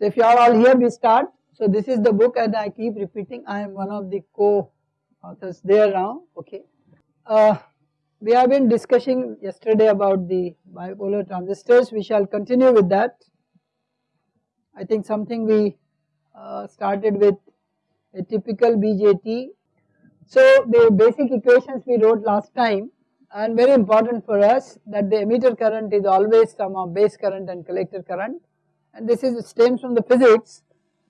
So if you are all here we start. So this is the book and I keep repeating I am one of the co-authors there now okay. Uh, we have been discussing yesterday about the bipolar transistors we shall continue with that. I think something we uh, started with a typical BJT. So the basic equations we wrote last time and very important for us that the emitter current is always sum of base current and collector current and this is stems from the physics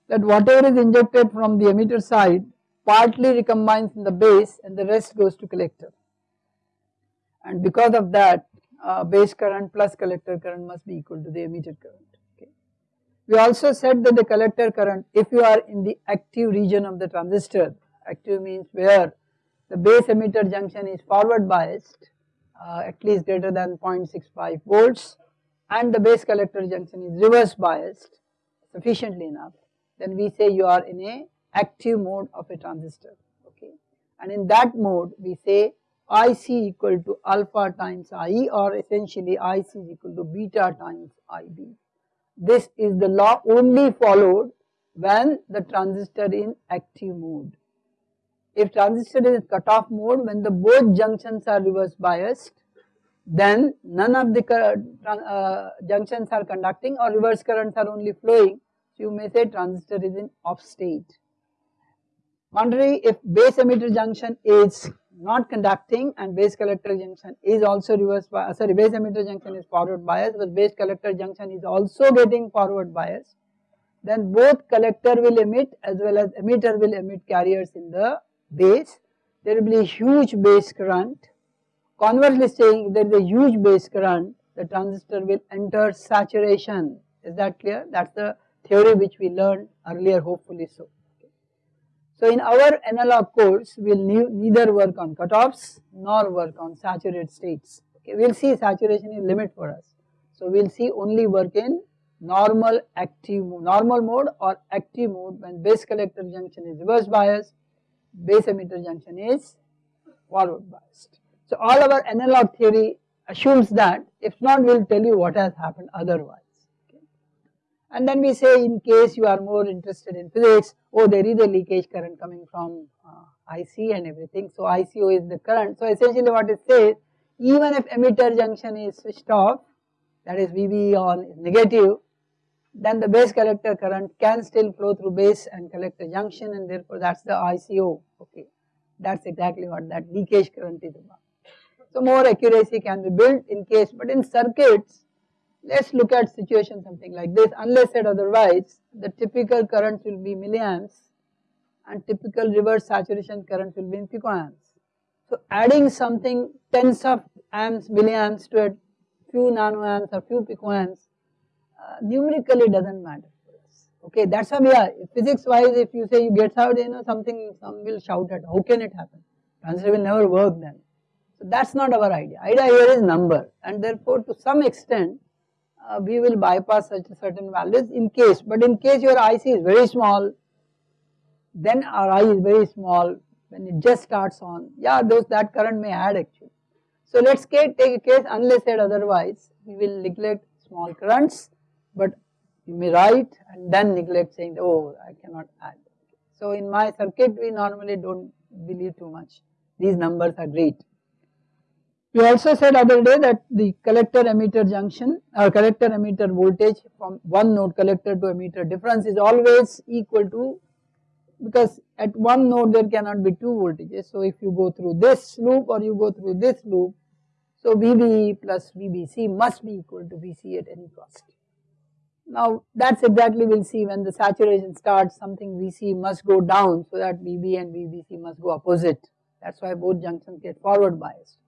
that whatever is injected from the emitter side partly recombines in the base and the rest goes to collector and because of that uh, base current plus collector current must be equal to the emitter current. Okay. We also said that the collector current if you are in the active region of the transistor, active means where the base emitter junction is forward biased uh, at least greater than 0.65 volts and the base collector junction is reverse biased sufficiently enough then we say you are in a active mode of a transistor okay and in that mode we say IC equal to alpha times IE or essentially IC is equal to beta times IB. This is the law only followed when the transistor in active mode. If transistor is cutoff mode when the both junctions are reverse biased then none of the uh, junctions are conducting or reverse currents are only flowing. So you may say transistor is in off state. Contrary if base emitter junction is not conducting and base collector junction is also reverse bias, sorry base emitter junction is forward bias but base collector junction is also getting forward bias then both collector will emit as well as emitter will emit carriers in the base. There will be huge base current. Conversely saying there is a huge base current the transistor will enter saturation is that clear that is the theory which we learned earlier hopefully so. So in our analog course we will neither work on cutoffs nor work on saturated states okay we will see saturation is limit for us. So we will see only work in normal active normal mode or active mode when base collector junction is reverse biased base emitter junction is forward biased. So all our analog theory assumes that if not we will tell you what has happened otherwise. And then we say in case you are more interested in physics, oh there is a leakage current coming from uh, IC and everything. So ICO is the current. So essentially what it says, even if emitter junction is switched off, that is VB on is negative, then the base collector current can still flow through base and collector junction and therefore that is the ICO, okay. That is exactly what that leakage current is about. So more accuracy can be built in case, but in circuits, let us look at situation something like this unless said otherwise the typical current will be milliamps and typical reverse saturation current will be in picoamps. So adding something tens of amps milliamps to a few nanoamps or few picoamps uh, numerically does not matter okay that is why we are physics wise if you say you get out you know something some will shout at how can it happen transistor will never work then. So that is not our idea. Idea here is number. And therefore to some extent uh, we will bypass such a certain values in case. But in case your IC is very small then our I is very small when it just starts on yeah those that current may add actually. So let us take a case unless said otherwise we will neglect small currents but you may write and then neglect saying oh I cannot add. So in my circuit we normally do not believe too much. These numbers are great we also said other day that the collector emitter junction or collector emitter voltage from one node collector to emitter difference is always equal to because at one node there cannot be two voltages. So if you go through this loop or you go through this loop, so VB plus VBC must be equal to VC at any cost. Now that's exactly we'll see when the saturation starts something VC must go down so that VB and VBC must go opposite. That's why both junctions get forward biased.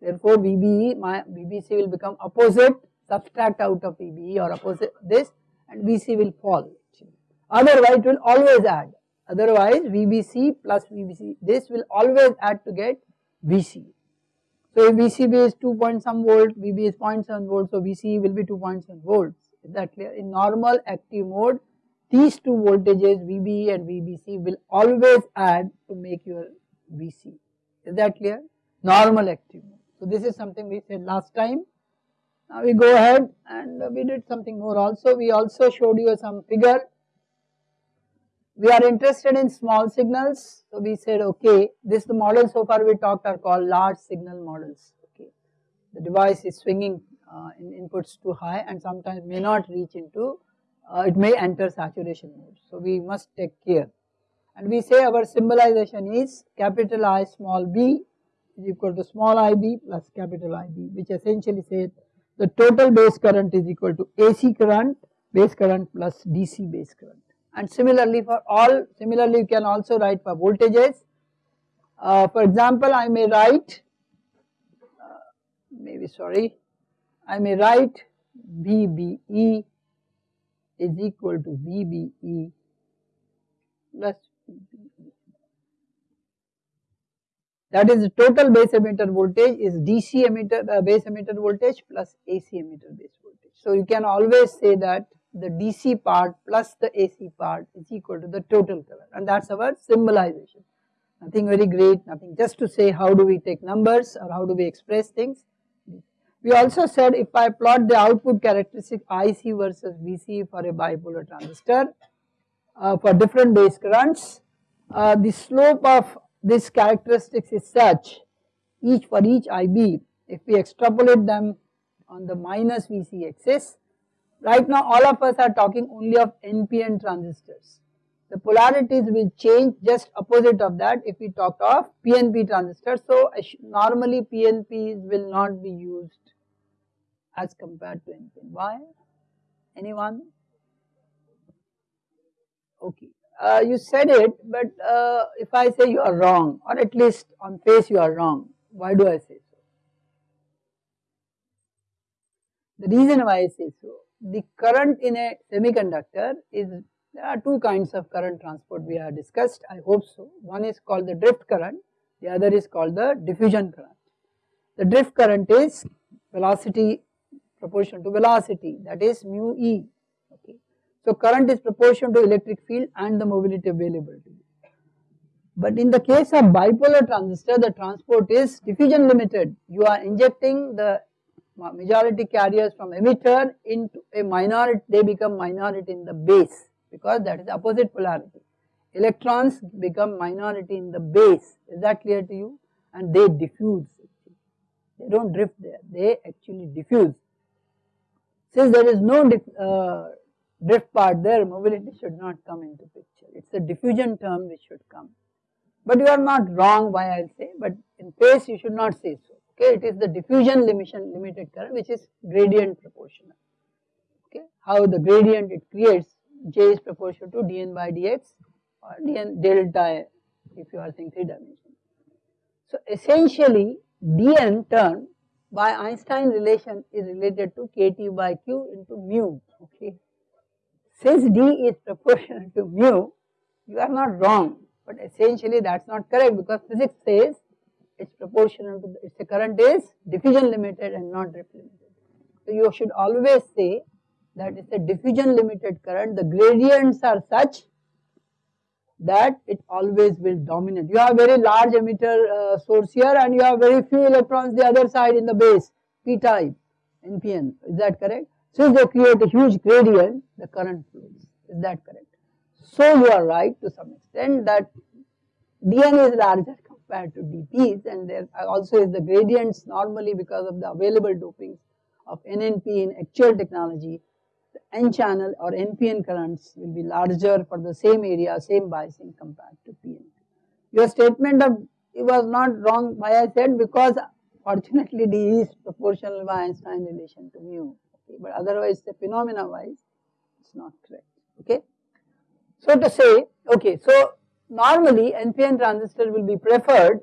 Therefore, VBE, my VBC will become opposite, subtract out of VBE or opposite this and VC will fall. Otherwise, it will always add. Otherwise, VBC plus VBC, this will always add to get VC. So, if VCB is 2 point some volt, VB is 0.7 volt, so VC will be 2.7 volts. Is that clear? In normal active mode, these two voltages VB and VBC will always add to make your VC. Is that clear? Normal active mode. So this is something we said last time Now we go ahead and we did something more also. We also showed you some figure. We are interested in small signals. So we said, okay, this the model so far we talked are called large signal models. Okay, the device is swinging uh, in inputs too high and sometimes may not reach into, uh, it may enter saturation mode. So we must take care. And we say our symbolization is capital I small b is equal to small ib plus capital IB, which essentially says the total base current is equal to AC current, base current plus DC base current. And similarly for all, similarly you can also write for voltages. Uh, for example, I may write, uh, maybe sorry, I may write VBE is equal to VBE plus VBE. That is total base emitter voltage is DC emitter uh, base emitter voltage plus AC emitter base voltage. So you can always say that the DC part plus the AC part is equal to the total current and that's our symbolization. Nothing very great, nothing just to say how do we take numbers or how do we express things. We also said if I plot the output characteristic IC versus VC for a bipolar transistor uh, for different base currents, uh, the slope of this characteristics is such each for each IB if we extrapolate them on the minus VC axis right now all of us are talking only of NPN transistors. The polarities will change just opposite of that if we talk of PNP transistors. So normally PNPs will not be used as compared to NPN why? Anyone? Okay uh, you said it, but uh, if I say you are wrong, or at least on face you are wrong, why do I say so? The reason why I say so, the current in a semiconductor is, there are two kinds of current transport we have discussed, I hope so. One is called the drift current, the other is called the diffusion current. The drift current is velocity proportional to velocity, that is mu e so current is proportional to electric field and the mobility availability. But in the case of bipolar transistor, the transport is diffusion limited. You are injecting the majority carriers from emitter into a minority, they become minority in the base because that is opposite polarity. Electrons become minority in the base, is that clear to you? And they diffuse, they don't drift there, they actually diffuse. Since there is no uh, drift part there, mobility should not come into picture. It's a diffusion term which should come. But you are not wrong why I'll say, but in phase you should not say so. Okay, it is the diffusion limitation limited current which is gradient proportional. Okay, how the gradient it creates, J is proportional to dN by dx or dN delta if you are saying three dimensional. So essentially dN term by Einstein relation is related to kT by Q into mu. Okay, since D is proportional to mu, you are not wrong, but essentially that is not correct because physics says it's proportional to the, its current is diffusion limited and not drift limited. So you should always say that it's a diffusion limited current, the gradients are such that it always will dominate. You have very large emitter uh, source here and you have very few electrons the other side in the base, p type, NPN, is that correct? Since they create a huge gradient, the current flows. Is that correct? So you are right to some extent that dN is larger compared to dPs and there also is the gradients normally because of the available dopings of NNP in actual technology, the N channel or NPN currents will be larger for the same area, same biasing compared to PNP. Your statement of it was not wrong why I said because fortunately D is proportional by Einstein relation to mu but otherwise the phenomena wise it's not correct, okay. So to say, okay, so normally NPN transistor will be preferred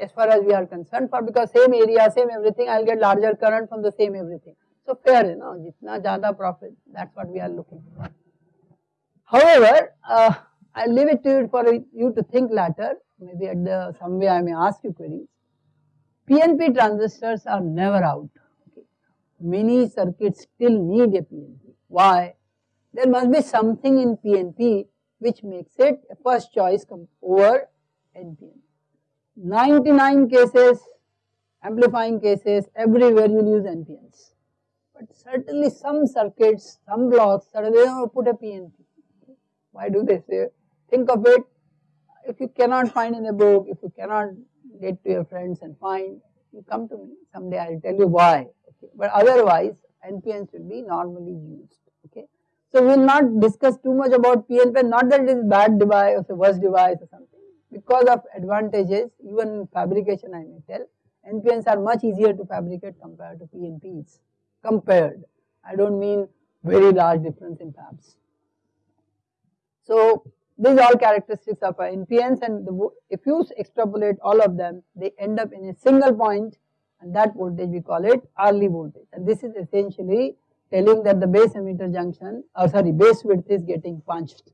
as far as we are concerned for because same area, same everything, I will get larger current from the same everything. So fair, you know, jitna jada profit, that's what we are looking for. However, uh, I will leave it to you for you to think later, maybe at the some way I may ask you queries. PNP transistors are never out many circuits still need a PNP. Why? There must be something in PNP which makes it a first choice over NPN. 99 cases, amplifying cases, everywhere you use NPNs. but certainly some circuits, some blocks, certainly put a PNP. Why do they say? Think of it, if you cannot find in a book, if you cannot get to your friends and find, you come to me, someday I will tell you why, okay. But otherwise, NPN should be normally used, okay. So we will not discuss too much about PNP, not that it is bad device or worst device or something, because of advantages, even fabrication I may tell, NPNs are much easier to fabricate compared to PNPs, compared, I do not mean very large difference in fabs. So these are all characteristics of NPNs and the, if you extrapolate all of them, they end up in a single point and that voltage we call it early voltage and this is essentially telling that the base emitter junction or uh, sorry base width is getting punched.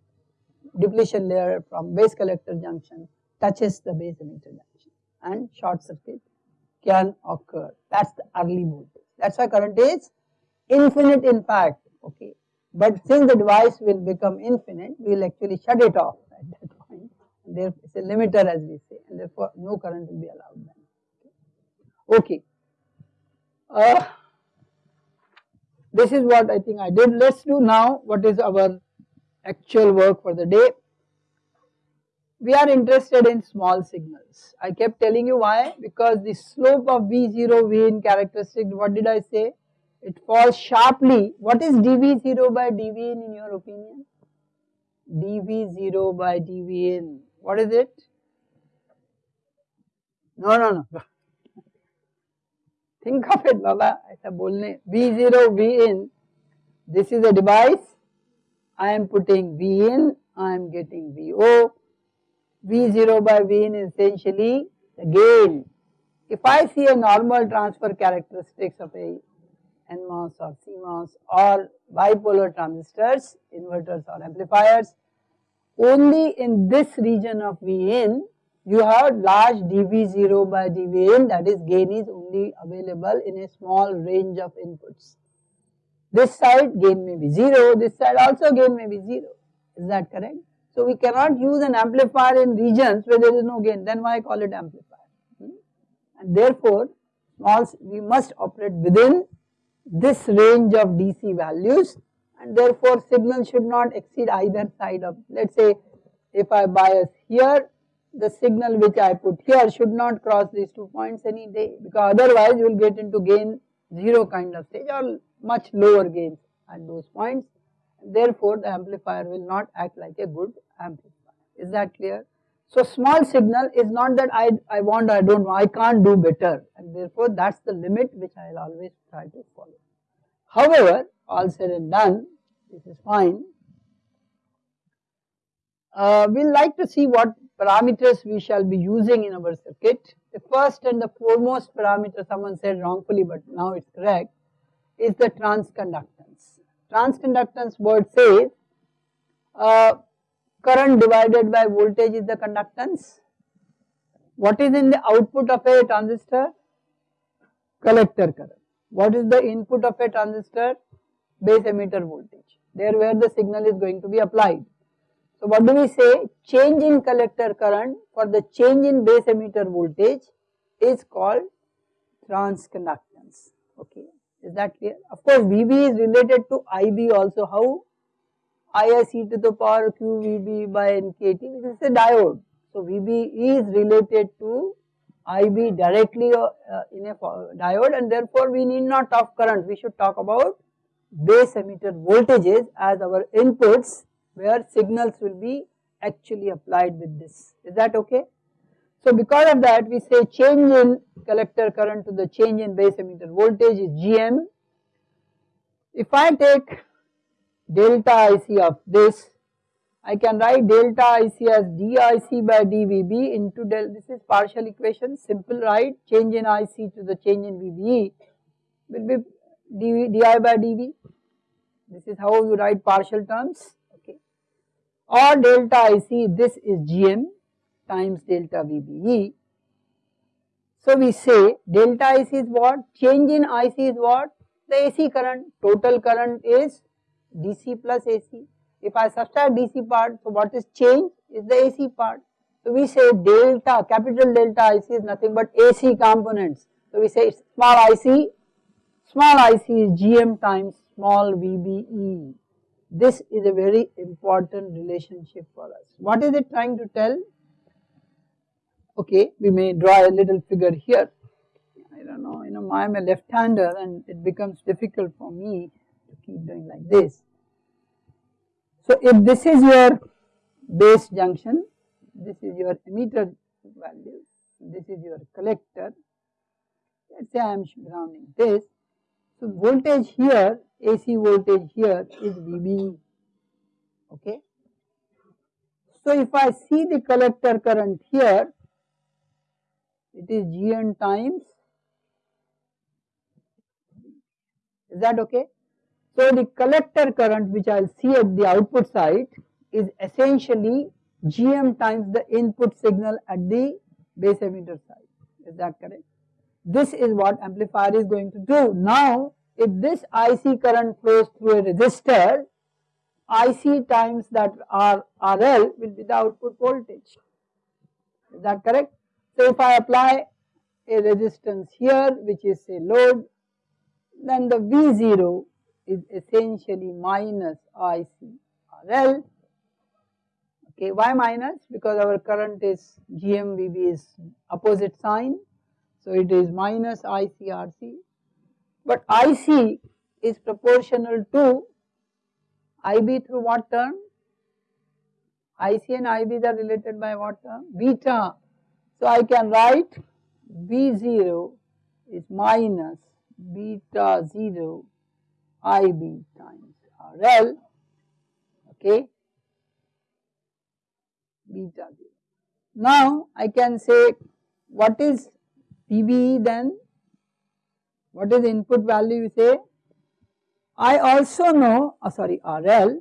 Depletion layer from base collector junction touches the base emitter junction and short circuit can occur. That's the early voltage. That's why current is infinite in fact, okay. But since the device will become infinite, we will actually shut it off at that point. There is a limiter as we say, and therefore no current will be allowed then. Okay. Uh, this is what I think I did. Let's do now what is our actual work for the day. We are interested in small signals. I kept telling you why, because the slope of V0, V in characteristic, what did I say? it falls sharply. What is dV0 by dV in, in your opinion? dV0 by dV in, what is it? No, no, no. Think of it, Baba. ऐसा बोलने V0 V in. This is a device. I am putting V in. I am getting VO. V0 by V in is essentially the gain. If I see a normal transfer characteristics of a NMOS or CMOS or bipolar transistors, inverters or amplifiers. Only in this region of Vin you have large dV0 by dVin that is gain is only available in a small range of inputs. This side gain may be 0, this side also gain may be 0, is that correct? So we cannot use an amplifier in regions where there is no gain, then why call it amplifier? Hmm? And therefore, we must operate within this range of DC values and therefore signal should not exceed either side of let us say if I bias here the signal which I put here should not cross these two points any day because otherwise you will get into gain 0 kind of stage or much lower gains at those points therefore the amplifier will not act like a good amplifier is that clear. So small signal is not that I, I want I don't know, I can't do better and therefore that is the limit which I will always try to follow. However, all said and done, this is fine. Uh, we will like to see what parameters we shall be using in our circuit. The first and the foremost parameter someone said wrongfully but now it is correct is the transconductance. Transconductance word says uh, current divided by voltage is the conductance. What is in the output of a transistor? Collector current. What is the input of a transistor? Base emitter voltage. There where the signal is going to be applied. So what do we say? Change in collector current for the change in base emitter voltage is called transconductance. Okay, is that clear? Of course, VB is related to IB also. How? ISE to the power QVB by NKT, this is a diode. So VB is related to IB directly uh, in a diode and therefore we need not talk current, we should talk about base emitter voltages as our inputs where signals will be actually applied with this. Is that okay? So because of that we say change in collector current to the change in base emitter voltage is GM. If I take delta IC of this, I can write delta IC as DIC by DVB into del, this is partial equation, simple right, change in IC to the change in VBE will be dV, DI by dV. This is how you write partial terms. Or delta IC, this is GM times delta VBE. So we say delta IC is what? Change in IC is what? The AC current, total current is DC plus AC. If I subtract DC part, so what is change is the AC part. So we say delta, capital delta IC is nothing but AC components. So we say small IC, small IC is GM times small VBE. This is a very important relationship for us. What is it trying to tell? Okay, we may draw a little figure here. I don't know, you know, I am a left-hander and it becomes difficult for me to keep doing like this. So if this is your base junction, this is your emitter value, this is your collector, let us say I am grounding this. So voltage here, AC voltage here is VB. okay. So if I see the collector current here, it is Gn times, is that okay? So the collector current which I will see at the output side is essentially Gm times the input signal at the base emitter side, is that correct? This is what amplifier is going to do. Now if this IC current flows through a resistor, IC times that R, RL will be the output voltage, is that correct? So if I apply a resistance here which is a load, then the V0 is essentially minus IC RL. Okay, why minus? Because our current is GMVB is opposite sign. So it is minus ICRC. But IC is proportional to IB through what term? IC and IB are related by what term? Beta. So I can write V0 is minus beta 0 IB times RL, okay, beta 0. Now I can say what is VBE then? What is the input value you say? I also know, oh sorry, RL,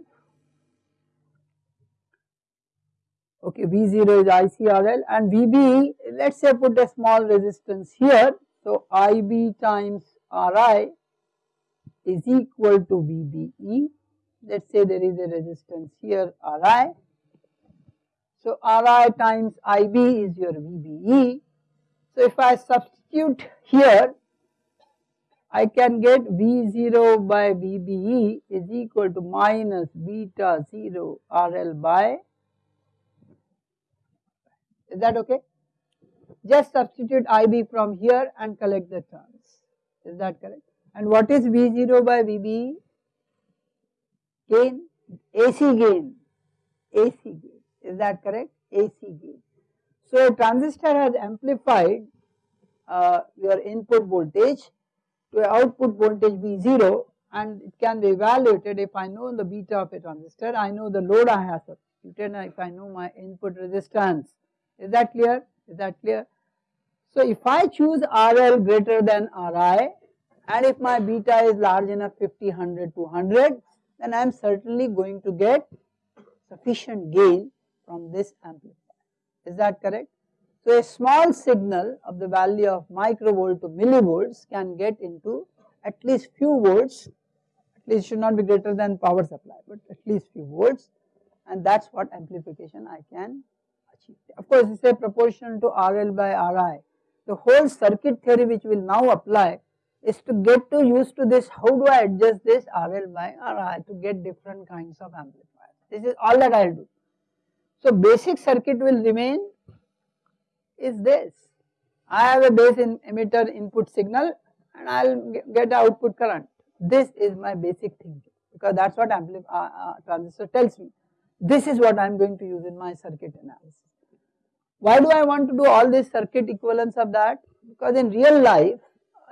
okay, V0 is ICRL and VBE, let us say put a small resistance here. So IB times RI is equal to VBE. Let us say there is a resistance here Ri. So Ri times IB is your VBE. So if I substitute here, I can get V0 by VBE is equal to minus beta 0 RL by, is that okay? Just substitute IB from here and collect the terms, is that correct? And what is V0 by VB? Gain, AC gain, AC gain, is that correct? AC gain. So transistor has amplified uh, your input voltage to output voltage V0 and it can be evaluated if I know the beta of a transistor, I know the load I have substituted and if I know my input resistance. Is that clear? Is that clear? So if I choose RL greater than RI, and if my beta is large enough 50, 100, 200 then I am certainly going to get sufficient gain from this amplifier. Is that correct? So a small signal of the value of microvolt to millivolts can get into at least few volts, at least should not be greater than power supply, but at least few volts and that is what amplification I can achieve. Of course, it is a proportional to RL by RI. The whole circuit theory which will now apply is to get to used to this how do I adjust this RL by RI to get different kinds of amplifiers. This is all that I will do. So basic circuit will remain is this. I have a base in emitter input signal and I will get output current. This is my basic thinking because that is what amplif uh, uh, transistor tells me. This is what I am going to use in my circuit analysis. Why do I want to do all these circuit equivalents of that? Because in real life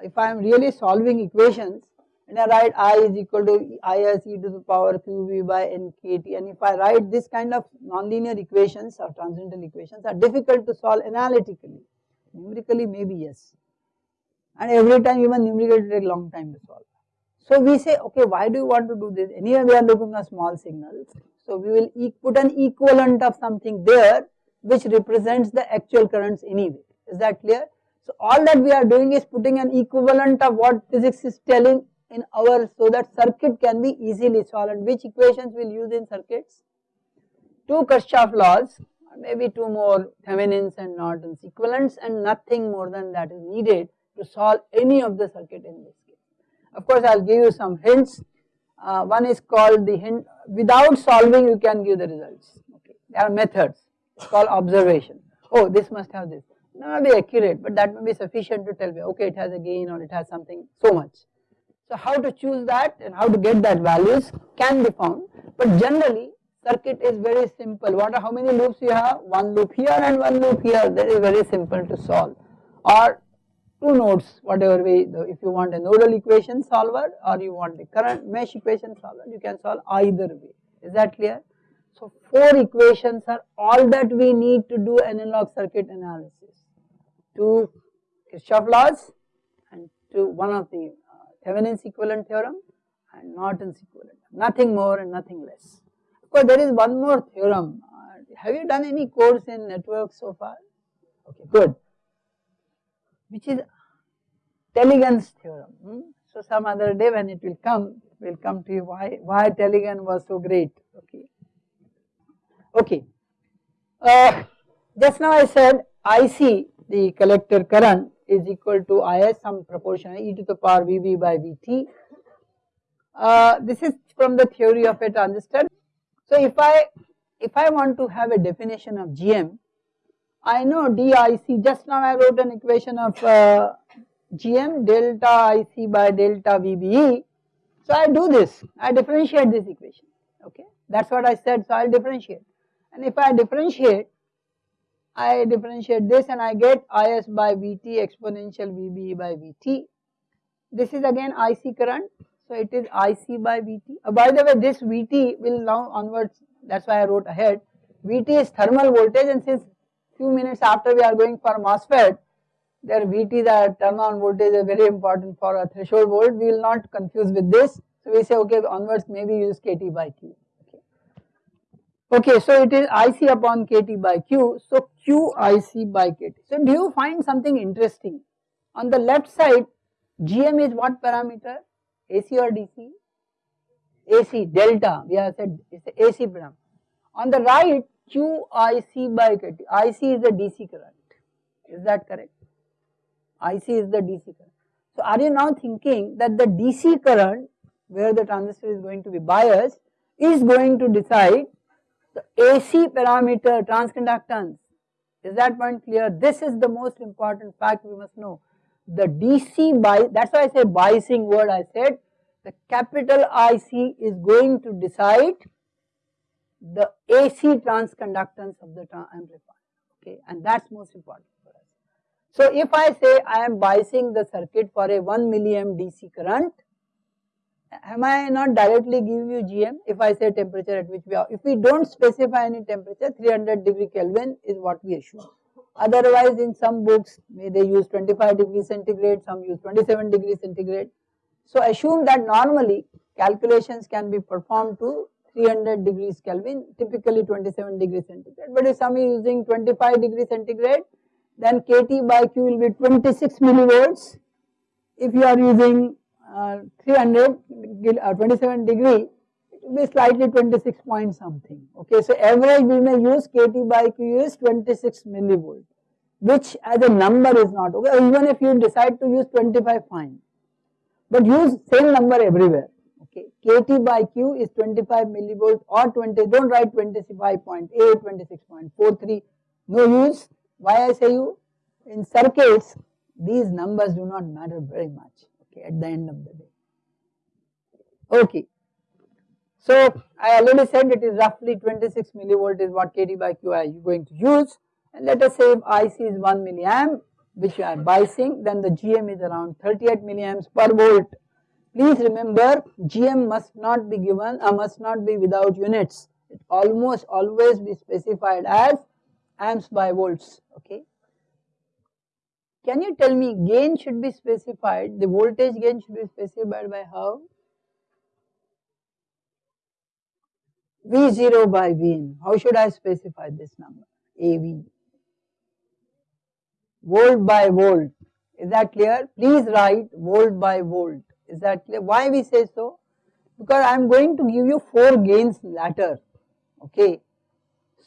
if I am really solving equations and I write I is equal to IS e to the power QV by NKT and if I write this kind of nonlinear equations or transcendental equations are difficult to solve analytically, numerically maybe yes. And every time even numerically take long time to solve. So we say okay why do you want to do this? Anyway we are looking at small signals. So we will e put an equivalent of something there which represents the actual currents anyway. Is that clear? So all that we are doing is putting an equivalent of what physics is telling in our so that circuit can be easily solved which equations we will use in circuits? Two Kirchhoff laws maybe two more Thevenin's and Norton's equivalents and nothing more than that is needed to solve any of the circuit in this case. Of course, I will give you some hints. Uh, one is called the hint, without solving you can give the results. Okay. There are methods, it's called observation. Oh, this must have this. Not be accurate, but that may be sufficient to tell me, okay, it has a gain or it has something so much. So how to choose that and how to get that values can be found, but generally circuit is very simple. What are how many loops you have? One loop here and one loop here. That is very simple to solve. Or two nodes, whatever way. If you want a nodal equation solver or you want the current mesh equation solver, you can solve either way. Is that clear? So four equations are all that we need to do analog circuit analysis. Two Kirchhoff laws and to one of the Thevenin's equivalent theorem and Norton's equivalent. Nothing more and nothing less. Of course, there is one more theorem. Uh, have you done any course in networks so far? Okay, good. Which is Tellegen's theorem. Hmm? So some other day when it will come, we will come to you why why Telegan was so great. Okay. Okay. Uh, just now I said IC, the collector current, is equal to Is some proportion e to the power Vb by Vt. Uh, this is from the theory of a transistor. So if I if I want to have a definition of GM, I know DIC, just now I wrote an equation of uh, GM delta IC by delta VBE. So I do this, I differentiate this equation, okay. That is what I said, so I will differentiate. And if I differentiate, I differentiate this and I get Is by Vt exponential VBE by Vt. This is again IC current so it is IC by Vt. Uh, by the way, this Vt will now onwards, that is why I wrote ahead. Vt is thermal voltage and since few minutes after we are going for MOSFET, their Vt the turn on voltage is very important for a threshold volt. We will not confuse with this. So we say okay onwards maybe use Kt by Q. Okay. okay, so it is IC upon Kt by Q. So Q IC by Kt. So do you find something interesting? On the left side, GM is what parameter? AC or DC? AC, delta, we have said it's AC parameter. On the right, QIC by KT, IC is the DC current, is that correct? IC is the DC current. So are you now thinking that the DC current where the transistor is going to be biased is going to decide the AC parameter transconductance. Is that point clear? This is the most important fact we must know the DC bias, that is why I say biasing word I said, the capital IC is going to decide the AC transconductance of the amplifier, okay, and that is most important for us. So if I say I am biasing the circuit for a 1 milliamp DC current, am I not directly giving you GM if I say temperature at which we are, if we do not specify any temperature 300 degree Kelvin is what we assume. Otherwise in some books may they use 25 degree centigrade, some use 27 degree centigrade. So assume that normally calculations can be performed to 300 degrees Kelvin, typically 27 degree centigrade. But if some is using 25 degree centigrade, then KT by Q will be 26 millivolts. If you are using uh, 300 uh, 27 degree, be slightly 26 point something. Okay, so average we may use Kt by Q is 26 millivolt, which as a number is not okay. Even if you decide to use 25, fine, but use same number everywhere. Okay, Kt by Q is 25 millivolt or 20. Don't write 25.8, 26.43. No use. Why I say you? In circuits, these numbers do not matter very much. Okay, at the end of the day. Okay. So I already said it is roughly 26 millivolt is what kT by Q are you going to use and let us say if IC is 1 milliamp which you are biasing then the GM is around 38 milliamps per volt. Please remember GM must not be given or uh, must not be without units. It almost always be specified as amps by volts okay. Can you tell me gain should be specified the voltage gain should be specified by how? V0 by Vn. How should I specify this number? AV. Volt by volt. Is that clear? Please write volt by volt. Is that clear? Why we say so? Because I am going to give you 4 gains later. Okay.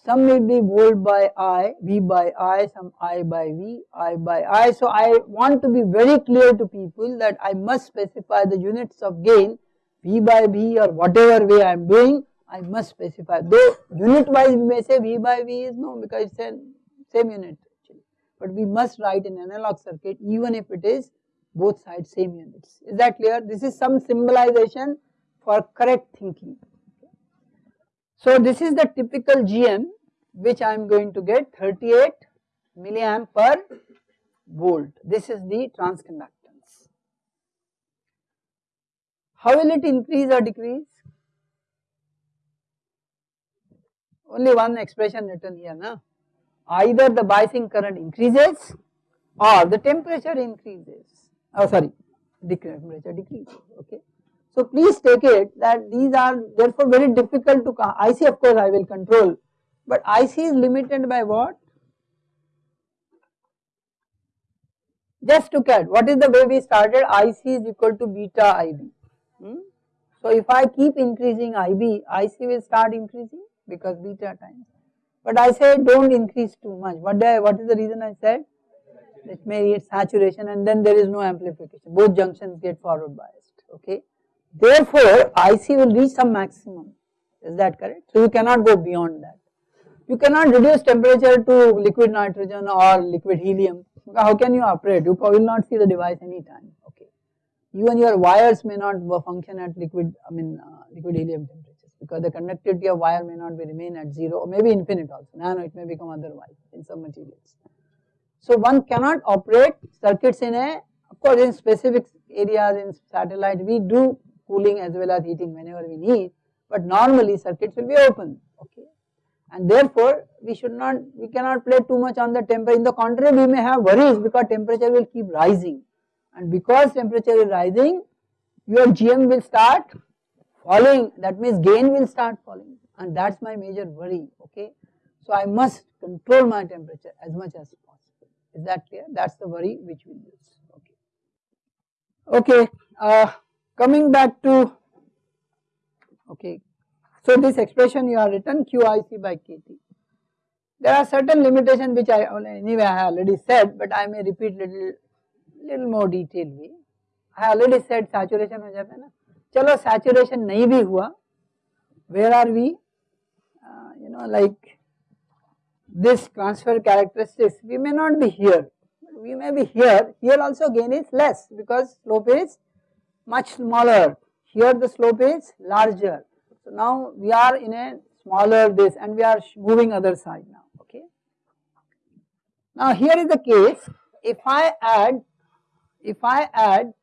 Some will be volt by I, V by I, some I by V, I by I. So I want to be very clear to people that I must specify the units of gain V by V or whatever way I am doing, I must specify. Though unit wise we may say V by V is no because it's same unit actually. But we must write an analog circuit even if it is both sides same units. Is that clear? This is some symbolization for correct thinking. So this is the typical GM which I am going to get 38 milliamp per volt. This is the transconductance. How will it increase or decrease? Only one expression written here now. Either the biasing current increases or the temperature increases. Oh sorry, decrease temperature decreases. Okay. So please take it that these are therefore very difficult to I IC of course I will control but IC is limited by what? Just look at what is the way we started IC is equal to beta IB. Hmm? So if I keep increasing IB, IC will start increasing because beta times. But I said don't increase too much. What, I, what is the reason I said? It may reach saturation and then there is no amplification. Both junctions get forward biased. Okay. Therefore, IC will reach some maximum, is that correct? So you cannot go beyond that. You cannot reduce temperature to liquid nitrogen or liquid helium. How can you operate? You will not see the device anytime. Okay. Even your wires may not function at liquid, I mean uh, liquid helium temperatures because the conductivity of wire may not be remain at zero or maybe infinite also. Nano it may become otherwise in some materials. So one cannot operate circuits in a, of course in specific areas in satellite we do cooling as well as heating whenever we need, but normally circuits will be open. And therefore, we should not, we cannot play too much on the temperature. In the contrary, we may have worries because temperature will keep rising. And because temperature is rising, your GM will start falling. That means gain will start falling. And that's my major worry, okay. So I must control my temperature as much as possible. Is that clear? That's the worry which we use, okay. Okay. Uh, Coming back to, okay, so this expression you have written QIC by KT. There are certain limitations which I anyway I have already said, but I may repeat little little more detailed way. I already said saturation हो जाता है ना चलो saturation नहीं भी हुआ where are we uh, you know like this transfer characteristics we may not be here we may be here here also gain is less because slope is much smaller. Here the slope is larger. so now we are in a smaller this and we are moving other side now, okay. Now here is the case, if I add, if I add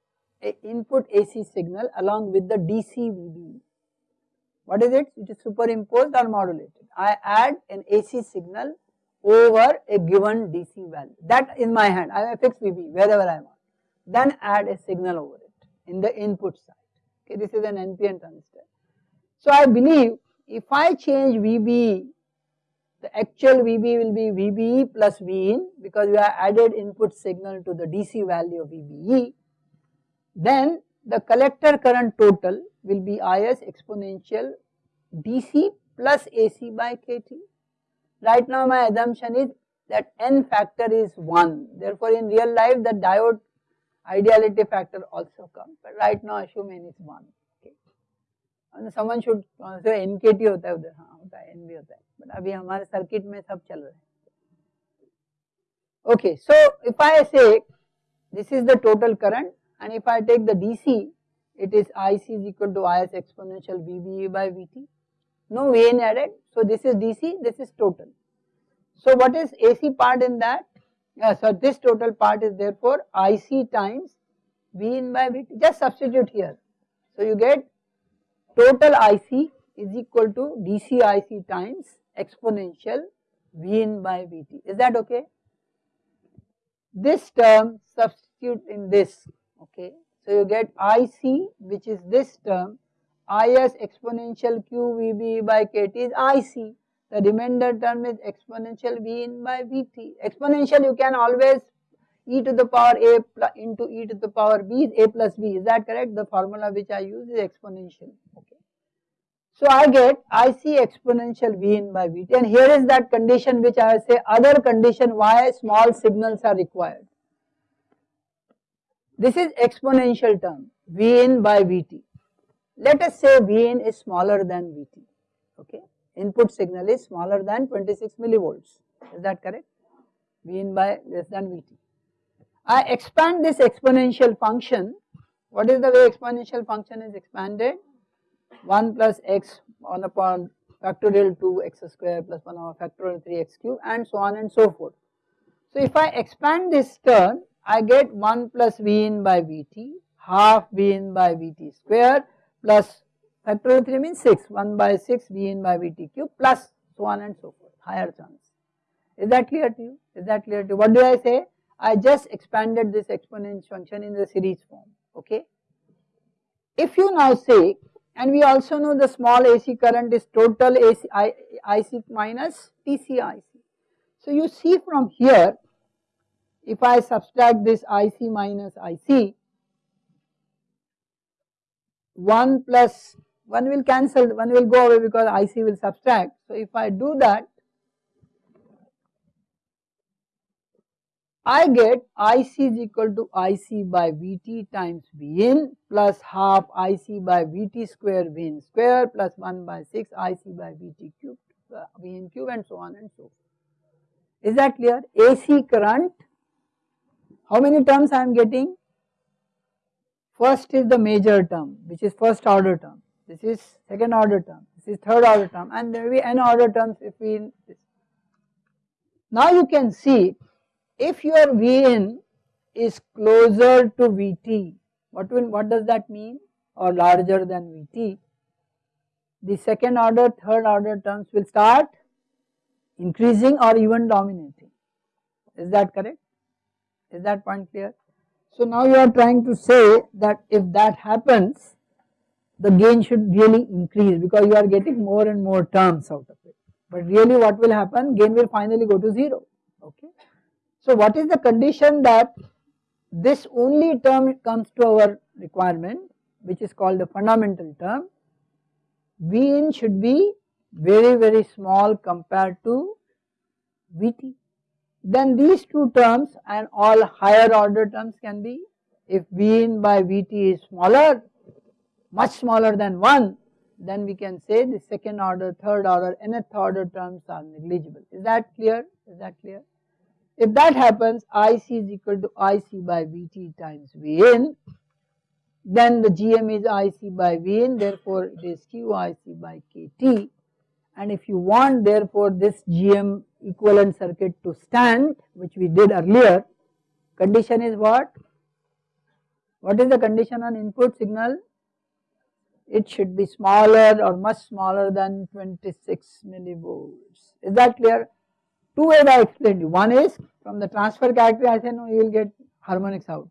a input AC signal along with the DC VB, what is it? It is superimposed or modulated. I add an AC signal over a given DC value. That in my hand, I fix VB wherever I want. Then add a signal over it in the input side. Okay, this is an NPN transistor. So I believe if I change VB, the actual VB will be VBE plus Vin because we have added input signal to the DC value of VBE. Then the collector current total will be Is exponential DC plus AC by KT. Right now my assumption is that n factor is 1. Therefore in real life the diode ideality factor also comes but right now assume n is 1 someone should say nkt hota hai udhar ha hota hai n bhi hota hai but abhi hamare circuit mein sab chal raha hai okay so if i say this is the total current and if i take the dc it is ic is equal to is exponential vbe by vt no vn added. So this is dc this is total. So what is ac part in that? Yeah, so this total part is therefore IC times V in by Vt, just substitute here. So you get total IC is equal to DC IC times exponential V in by Vt, is that okay? This term substitute in this, okay. So you get IC which is this term, Is exponential QVB by KT is IC the remainder term is exponential V in by Vt. Exponential you can always e to the power a into e to the power b is a plus b. Is that correct? The formula which I use is exponential. Okay. So I get I see exponential V in by Vt and here is that condition which I say other condition why small signals are required. This is exponential term V in by Vt. Let us say V in is smaller than Vt, okay. Input signal is smaller than 26 millivolts, is that correct? V in by less than Vt. I expand this exponential function. What is the way exponential function is expanded? 1 plus x 1 upon factorial 2 x square plus 1 over factorial 3 x cube and so on and so forth. So if I expand this term I get 1 plus v in by vt half v in by vt square plus factorial 3 means 6 1 by 6 v in by vt cube plus so on and so forth higher terms. Is that clear to you? Is that clear to you? What do I say? I just expanded this exponential function in the series form okay. If you now say and we also know the small AC current is total AC, I, IC minus TCIC. So you see from here if I subtract this IC minus IC 1 plus 1 will cancel 1 will go away because IC will subtract. So if I do that I get IC is equal to IC by Vt times Vin plus half IC by Vt square Vin square plus 1 by 6 IC by Vt cube uh, Vn cube and so on and so forth. Is that clear? AC current, how many terms I am getting? First is the major term which is first order term, this is second order term, this is third order term and there will be n order terms if we. Now you can see if your Vn is closer to Vt, what will what does that mean or larger than Vt, the second order, third order terms will start increasing or even dominating. Is that correct? Is that point clear? So now you are trying to say that if that happens, the gain should really increase because you are getting more and more terms out of it. But really what will happen? Gain will finally go to 0, okay. So what is the condition that this only term comes to our requirement which is called the fundamental term V in should be very very small compared to Vt. Then these two terms and all higher order terms can be if V in by Vt is smaller much smaller than 1 then we can say the second order, third order, nth order terms are negligible. Is that clear? Is that clear? If that happens IC is equal to IC by Vt times Vn then the Gm is IC by Vn therefore it is QIC by Kt and if you want therefore this GM equivalent circuit to stand which we did earlier condition is what? What is the condition on input signal? It should be smaller or much smaller than 26 millivolts. Is that clear? Two ways I explained you. One is from the transfer character I say no you will get harmonics out.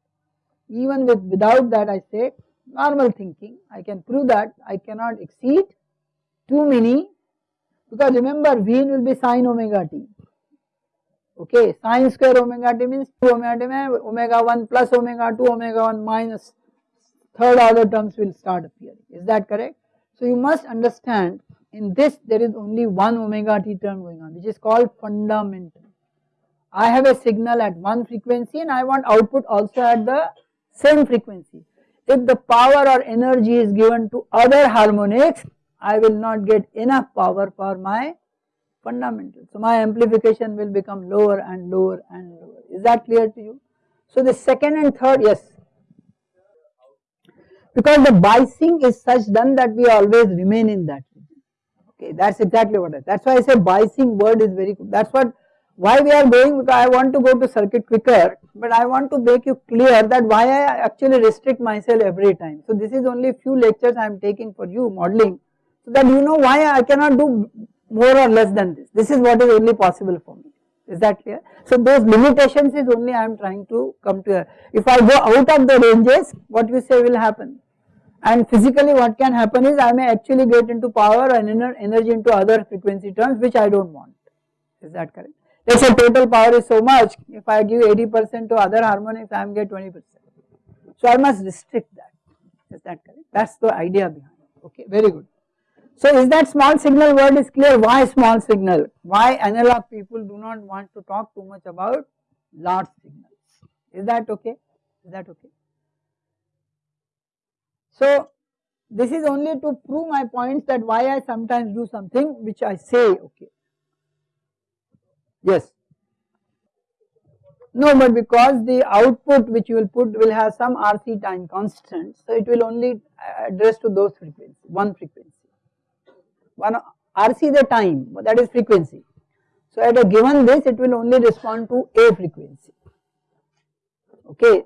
Even with without that I say normal thinking I can prove that I cannot exceed too many because remember V will be sine omega t. Okay, sine square omega t means 2 omega t omega 1 plus omega 2 omega 1 minus third order terms will start appearing. Is that correct? So you must understand in this there is only one omega t term going on which is called fundamental. I have a signal at one frequency and I want output also at the same frequency. If the power or energy is given to other harmonics, I will not get enough power for my fundamental. So my amplification will become lower and lower and lower. Is that clear to you? So the second and third, yes. Because the biasing is such done that we always remain in that Okay, that's exactly what I, that's why I say biasing word is very good. That's what, why we are going because I want to go to circuit quicker, but I want to make you clear that why I actually restrict myself every time. So this is only few lectures I am taking for you modeling, so that you know why I cannot do more or less than this. This is what is only possible for me. Is that clear? So those limitations is only I am trying to come to. If I go out of the ranges, what you say will happen? And physically what can happen is I may actually get into power and energy into other frequency terms which I do not want. Is that correct? Let us say total power is so much, if I give 80 percent to other harmonics I am get 20 percent. So I must restrict that, is that correct? That is the idea behind okay very good. So is that small signal word is clear why small signal why analog people do not want to talk too much about large signals is that okay is that okay. So this is only to prove my points that why I sometimes do something which I say okay. Yes. No, but because the output which you will put will have some RC time constant, so it will only address to those frequencies, one frequency. One RC the time, that is frequency. So at a given this, it will only respond to a frequency. Okay,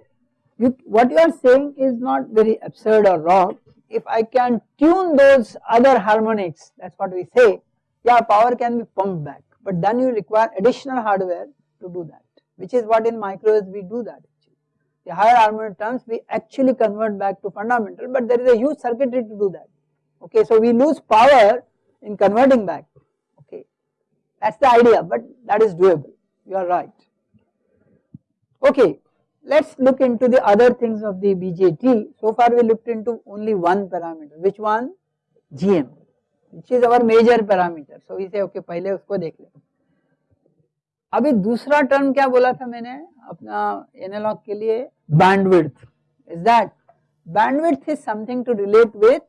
you, what you are saying is not very absurd or wrong. If I can tune those other harmonics, that is what we say, yeah, power can be pumped back, but then you require additional hardware to do that which is what in microwaves we do that The higher harmonic terms we actually convert back to fundamental but there is a huge circuitry to do that. Okay, so we lose power in converting back, okay. That is the idea but that is doable, you are right. Okay, let us look into the other things of the BJT. So far we looked into only one parameter, which one? GM, which is our major parameter. So we say okay, पहले उसको देख लें. अभी दूसरा term क्या बोला था मैंने अपना एनालॉग के लिए bandwidth is that bandwidth is something to relate with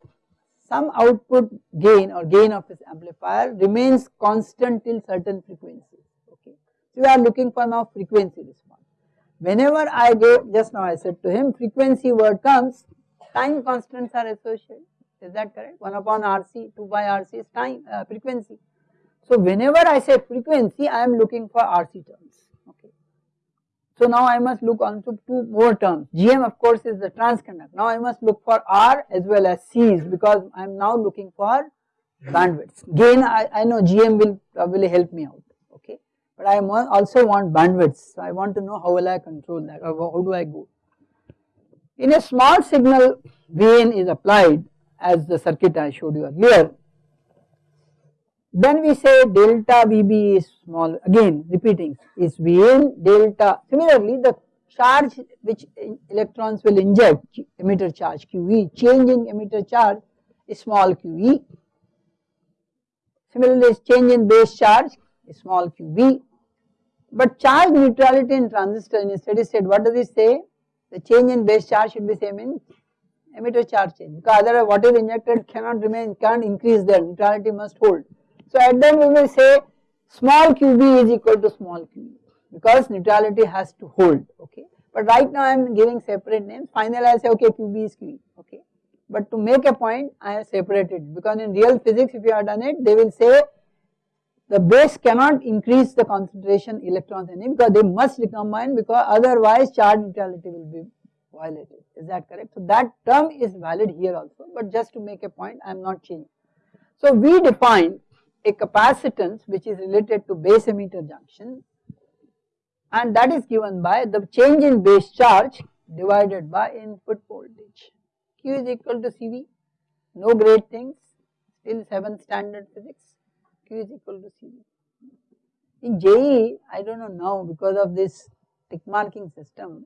some output gain or gain of this amplifier remains constant till certain frequency okay so we are looking for now frequency response whenever i go just now i said to him frequency word comes time constants are associated is that correct 1 upon rc 2 by rc is time uh, frequency so whenever I say frequency, I am looking for RC terms. Okay. So now I must look onto two more terms. GM of course is the transconduct. Now I must look for R as well as C's because I am now looking for bandwidths. Gain I, I know GM will probably help me out. But I also want bandwidths. So I want to know how will I control that or how do I go. In a small signal, gain is applied as the circuit I showed you earlier then we say delta VB is small again repeating is Vn delta similarly the charge which electrons will inject emitter charge QE change in emitter charge is small QE. Similarly change in base charge small QB but charge neutrality in transistor in steady state what does it say the change in base charge should be same in emitter charge change because otherwise what is injected cannot remain can't increase there neutrality must hold. So at then we will say small qb is equal to small qb because neutrality has to hold okay. But right now I am giving separate names finally I say okay qb is qe okay. But to make a point I have separated because in real physics if you have done it they will say the base cannot increase the concentration electrons it because they must recombine because otherwise charge neutrality will be violated is that correct. So that term is valid here also but just to make a point I am not changing. So we define a capacitance which is related to base emitter junction and that is given by the change in base charge divided by input voltage. Q is equal to CV, no great things, still 7th standard physics, Q is equal to CV. In JEE, I do not know now because of this tick marking system,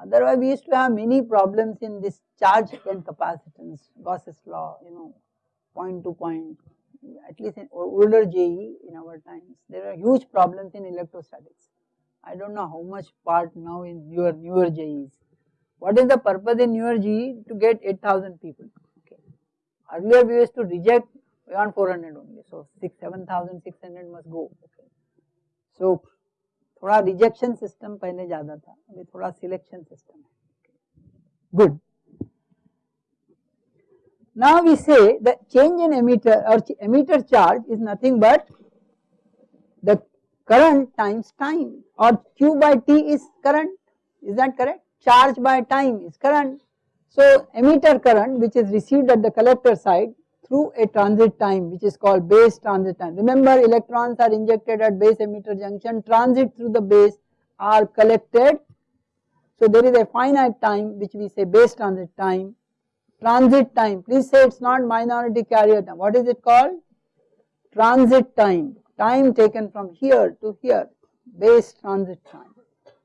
otherwise we used to have many problems in this charge and capacitance, Gauss's law, you know, point to point, at least in older JEE in our times, there are huge problems in electrostatics. I do not know how much part now in your newer JEEs. What is the purpose in newer JEE? To get 8000 people. Okay. Earlier we used to reject beyond 400 only, so 6, 7600 must go. Okay. So, थोड़ा rejection system पहले ज़्यादा था अभी थोड़ा selection system है good now we say the change in emitter or emitter charge is nothing but the current times time or Q by T is current is that correct charge by time is current. So emitter current which is received at the collector side through a transit time which is called base transit time. Remember electrons are injected at base emitter junction. Transit through the base are collected. So there is a finite time which we say base transit time. Transit time. Please say it is not minority carrier time. What is it called? Transit time. Time taken from here to here. Base transit time.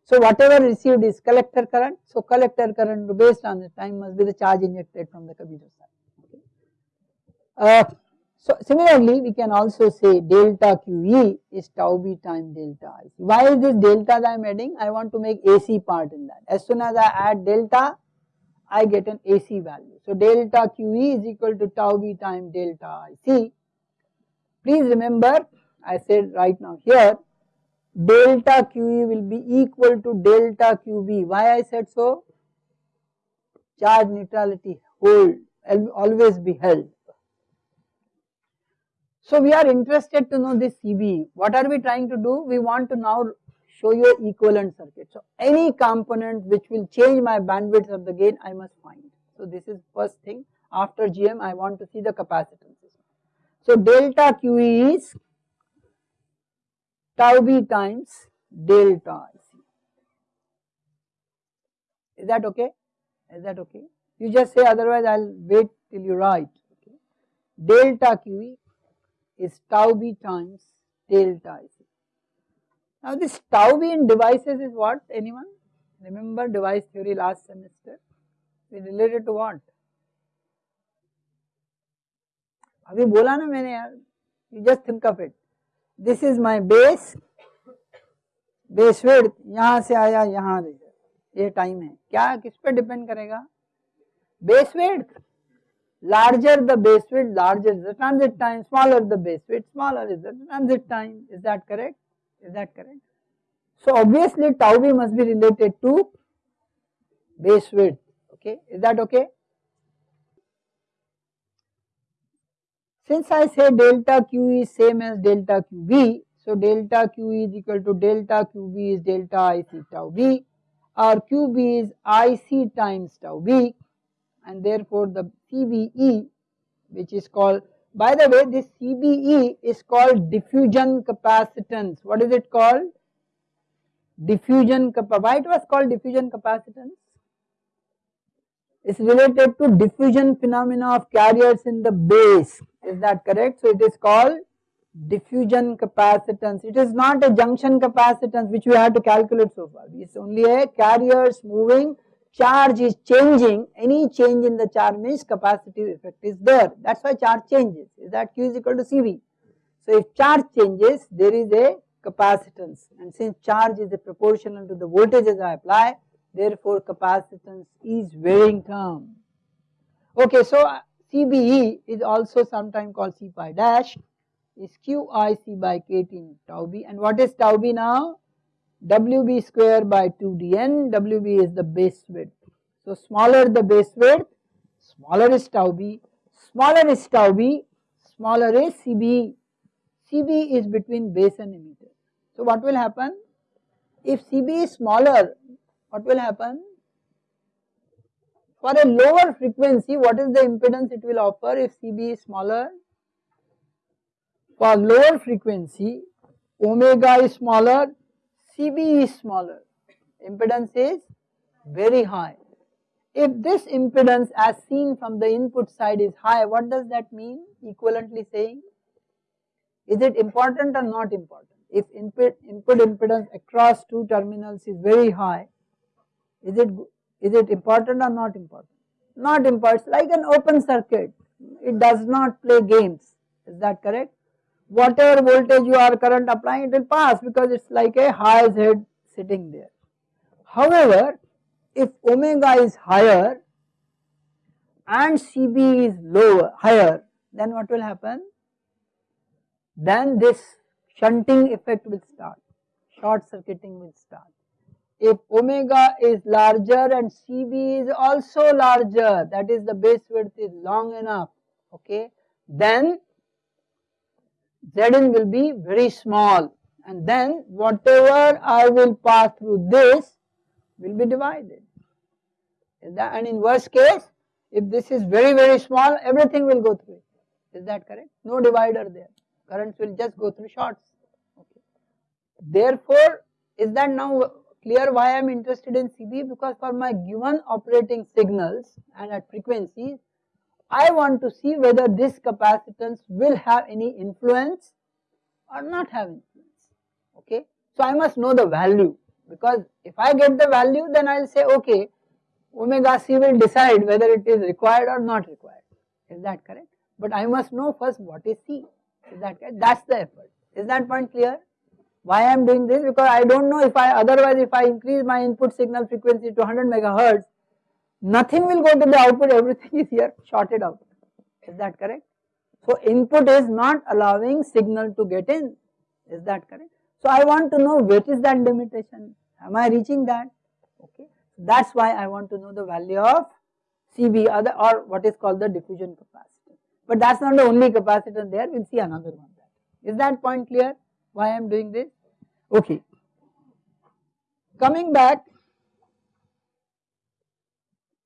So whatever received is collector current. So collector current to base transit time must be the charge injected from the commuter side. Uh, So similarly we can also say delta QE is tau b times delta IC. Why is this delta that I am adding? I want to make AC part in that. As soon as I add delta I get an AC value. So delta QE is equal to tau b times delta IC. Please remember I said right now here delta QE will be equal to delta QB. Why I said so? Charge neutrality hold always be held. So we are interested to know this CB. What are we trying to do? We want to now show you equivalent circuit. So any component which will change my bandwidth of the gain I must find. So this is first thing after GM I want to see the capacitances. So delta QE is tau b times delta. Is that okay? Is that okay? You just say otherwise I will wait till you write. Okay. Delta QE is tau b times delta IC. Now this tau b in devices is what anyone? Remember device theory last semester? We related to what? अभी बोला ना मैंने यार you just think of it this is my base base width यहाँ से आया यहाँ ये टाइम है क्या किस पे डिपेंड करेगा base width larger the base width larger is the transit time. Smaller the base width smaller is the transit time. Is that correct? Is that correct? So obviously tau b must be related to base width. Okay? Is that okay? Since I say delta Q is same as delta QB, so delta Q is equal to delta QB is delta IC tau B or QB is IC times tau B and therefore the CBE which is called by the way this CBE is called diffusion capacitance. What is it called? Diffusion. Why it was called diffusion capacitance? is related to diffusion phenomena of carriers in the base is that correct so it is called diffusion capacitance it is not a junction capacitance which we have to calculate so far it is only a carriers moving charge is changing any change in the charge means capacitive effect is there. That is why charge changes. Is that q is equal to cv so if charge changes there is a capacitance. And since charge is proportional to the voltages I apply therefore capacitance is varying term. Okay, so uh, CBE is also sometimes called C pi dash is QIC by KT in tau b. And what is tau b now? WB square by 2dn, WB is the base width. So smaller the base width, smaller is tau b, smaller is tau b, smaller is CB. CB is between base and emitter. So what will happen? If CB is smaller what will happen? For a lower frequency, what is the impedance it will offer if CB is smaller? For lower frequency, omega is smaller, CB is smaller, impedance is very high. If this impedance as seen from the input side is high, what does that mean? Equivalently saying, is it important or not important? If input, input impedance across two terminals is very high, is it, is it important or not important? Not important, like an open circuit, it does not play games, is that correct? Whatever voltage you are current applying, it will pass because it is like a high head sitting there. However, if omega is higher and CB is lower, higher, then what will happen? Then this shunting effect will start, short circuiting will start if omega is larger and CB is also larger that is the base width is long enough okay then Zn will be very small. And then whatever I will pass through this will be divided. And in worst case if this is very very small everything will go through it. Is that correct? No divider there. Currents will just go through shorts okay. Therefore is that now clear why I am interested in CB because for my given operating signals and at frequencies I want to see whether this capacitance will have any influence or not have influence okay. So I must know the value because if I get the value then I will say okay omega c will decide whether it is required or not required is that correct. but I must know first what is C. Is that correct? That's the effort. Is that point clear? Why I am doing this? Because I don't know if I otherwise if I increase my input signal frequency to 100 megahertz, nothing will go to the output, everything is here shorted out. Is that correct? So input is not allowing signal to get in. Is that correct? So I want to know what is that limitation? Am I reaching that? Okay. That's why I want to know the value of CB other or what is called the diffusion capacity. But that's not the only capacitor there, we'll see another one. Is that point clear? Why I am doing this? Okay. Coming back,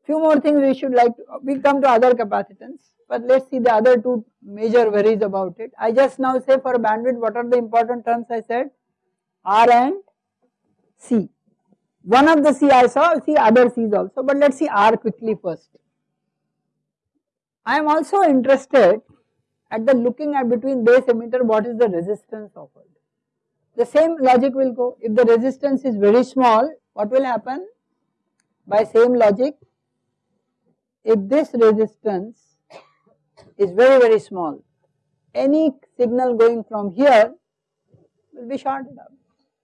few more things we should like, we come to other capacitance, but let us see the other two major worries about it. I just now say for bandwidth, what are the important terms I said? R and C. One of the C I saw, see other C's also, but let us see R quickly first. I am also interested at the looking at between base emitter what is the resistance offered. The same logic will go, if the resistance is very small, what will happen? By same logic, if this resistance is very very small, any signal going from here will be shorted out.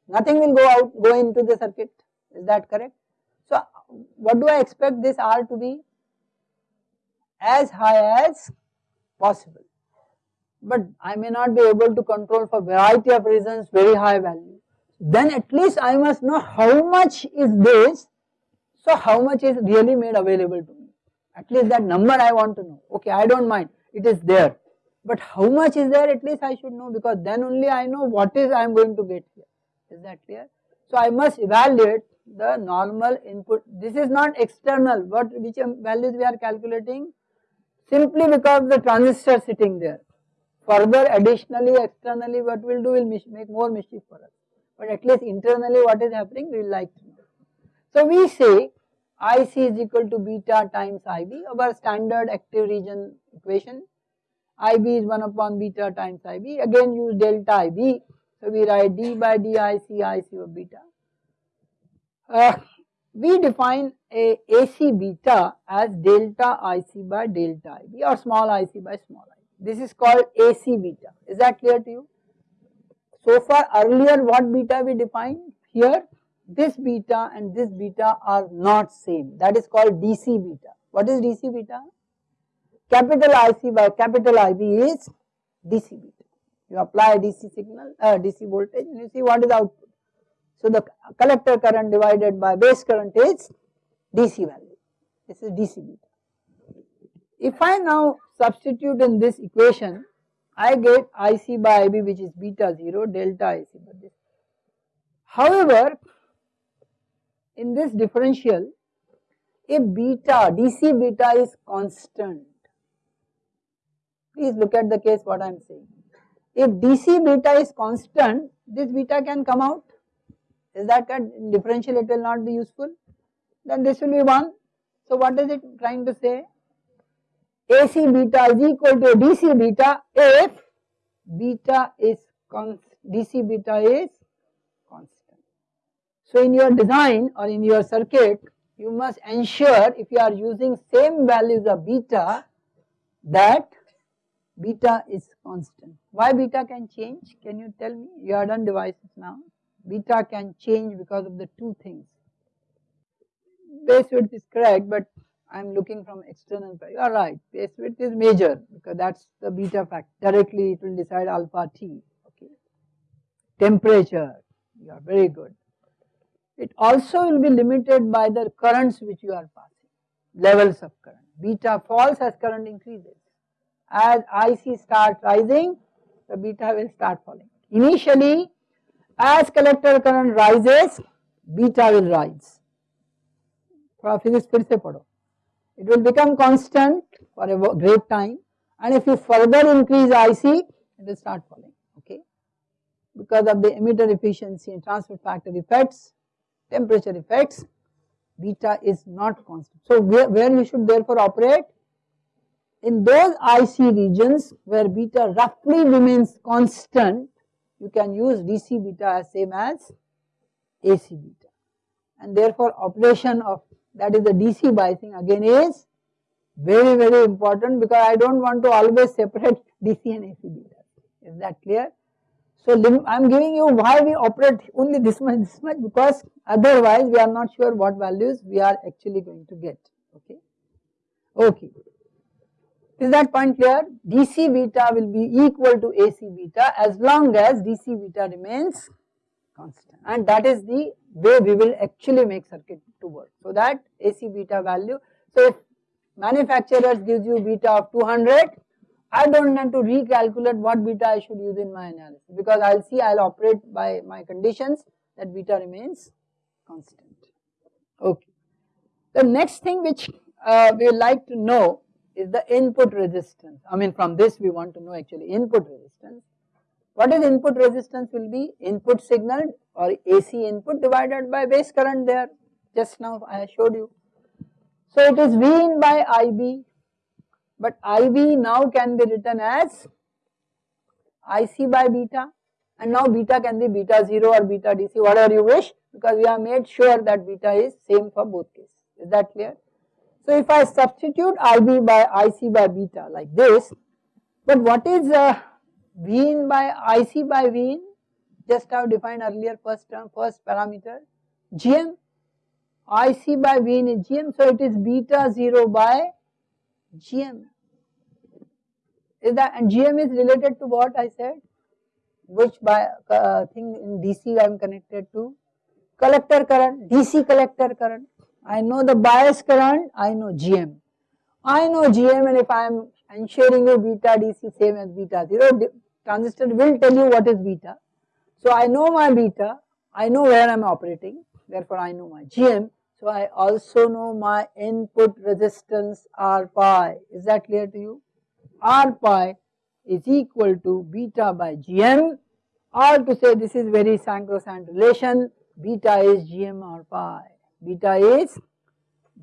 Nothing will go out, go into the circuit, is that correct? So, what do I expect this R to be? As high as possible but I may not be able to control for variety of reasons very high value. Then at least I must know how much is this, so how much is really made available to me. At least that number I want to know. Okay, I don't mind, it is there. But how much is there at least I should know because then only I know what is I am going to get here. Is that clear? So I must evaluate the normal input. This is not external, what which values we are calculating simply because the transistor sitting there. Further additionally externally what we will do will make more mischief for us. But at least internally what is happening we will like to know. So we say IC is equal to beta times IB our standard active region equation. IB is 1 upon beta times IB again use delta IB. So we write d by dic IC of beta. Uh, we define a AC beta as delta IC by delta IB or small IC by small IB. This is called AC beta. Is that clear to you? So far earlier what beta we defined? Here this beta and this beta are not same. That is called DC beta. What is DC beta? Capital IC by capital IB is DC beta. You apply DC signal, uh, DC voltage and you see what is output. So the collector current divided by base current is DC value. This is DC beta. If I now substitute in this equation, I get IC by IB which is beta 0 delta IC by this. However, in this differential, if beta, DC beta is constant, please look at the case what I am saying. If DC beta is constant, this beta can come out. Is that differential it will not be useful? Then this will be 1. So what is it trying to say? AC beta is equal to DC beta if beta is DC beta is. So in your design or in your circuit, you must ensure if you are using same values of beta that beta is constant. Why beta can change? Can you tell me? You are done devices now. Beta can change because of the two things. Base width is correct, but I am looking from external, you are right, base width is major because that is the beta factor, directly it will decide alpha t, okay. Temperature, you are very good. It also will be limited by the currents which you are passing, levels of current. Beta falls as current increases. As IC starts rising, the beta will start falling. Initially, as collector current rises, beta will rise. थोड़ा physics फिर से पढ़ो it will become constant for a great time and if you further increase IC it will start falling okay because of the emitter efficiency and transfer factor effects temperature effects beta is not constant. So where, where you should therefore operate in those IC regions where beta roughly remains constant you can use DC beta as same as AC beta and therefore operation of that is the DC biasing again is very very important because I do not want to always separate DC and AC beta. Is that clear? So I am giving you why we operate only this much this much because otherwise we are not sure what values we are actually going to get okay. Okay. Is that point clear? DC beta will be equal to AC beta as long as DC beta remains constant and that is the way we will actually make circuit to work. So that AC beta value, so if manufacturers gives you beta of 200, I do not have to recalculate what beta I should use in my analysis because I will see I will operate by my conditions that beta remains constant. Okay. The next thing which uh, we would like to know is the input resistance. I mean from this we want to know actually input resistance. What is input resistance will be input signal or AC input divided by base current there just now I showed you. So it is V in by IB but IB now can be written as IC by beta and now beta can be beta 0 or beta DC whatever you wish because we have made sure that beta is same for both cases. Is that clear? So if I substitute IB by IC by beta like this, but what is uh, V in by IC by V in? Just have defined earlier first term, first parameter, GM, IC by V in is GM, so it is beta 0 by GM. Is that and GM is related to what I said? Which by uh, thing in DC I am connected to? Collector current, DC collector current. I know the bias current, I know GM. I know GM and if I am ensuring you beta DC same as beta 0, transistor will tell you what is beta. So I know my beta, I know where I am operating, therefore I know my GM. So I also know my input resistance R pi. Is that clear to you? R pi is equal to beta by GM or to say this is very sacrosanct relation, beta is GM R pi beta is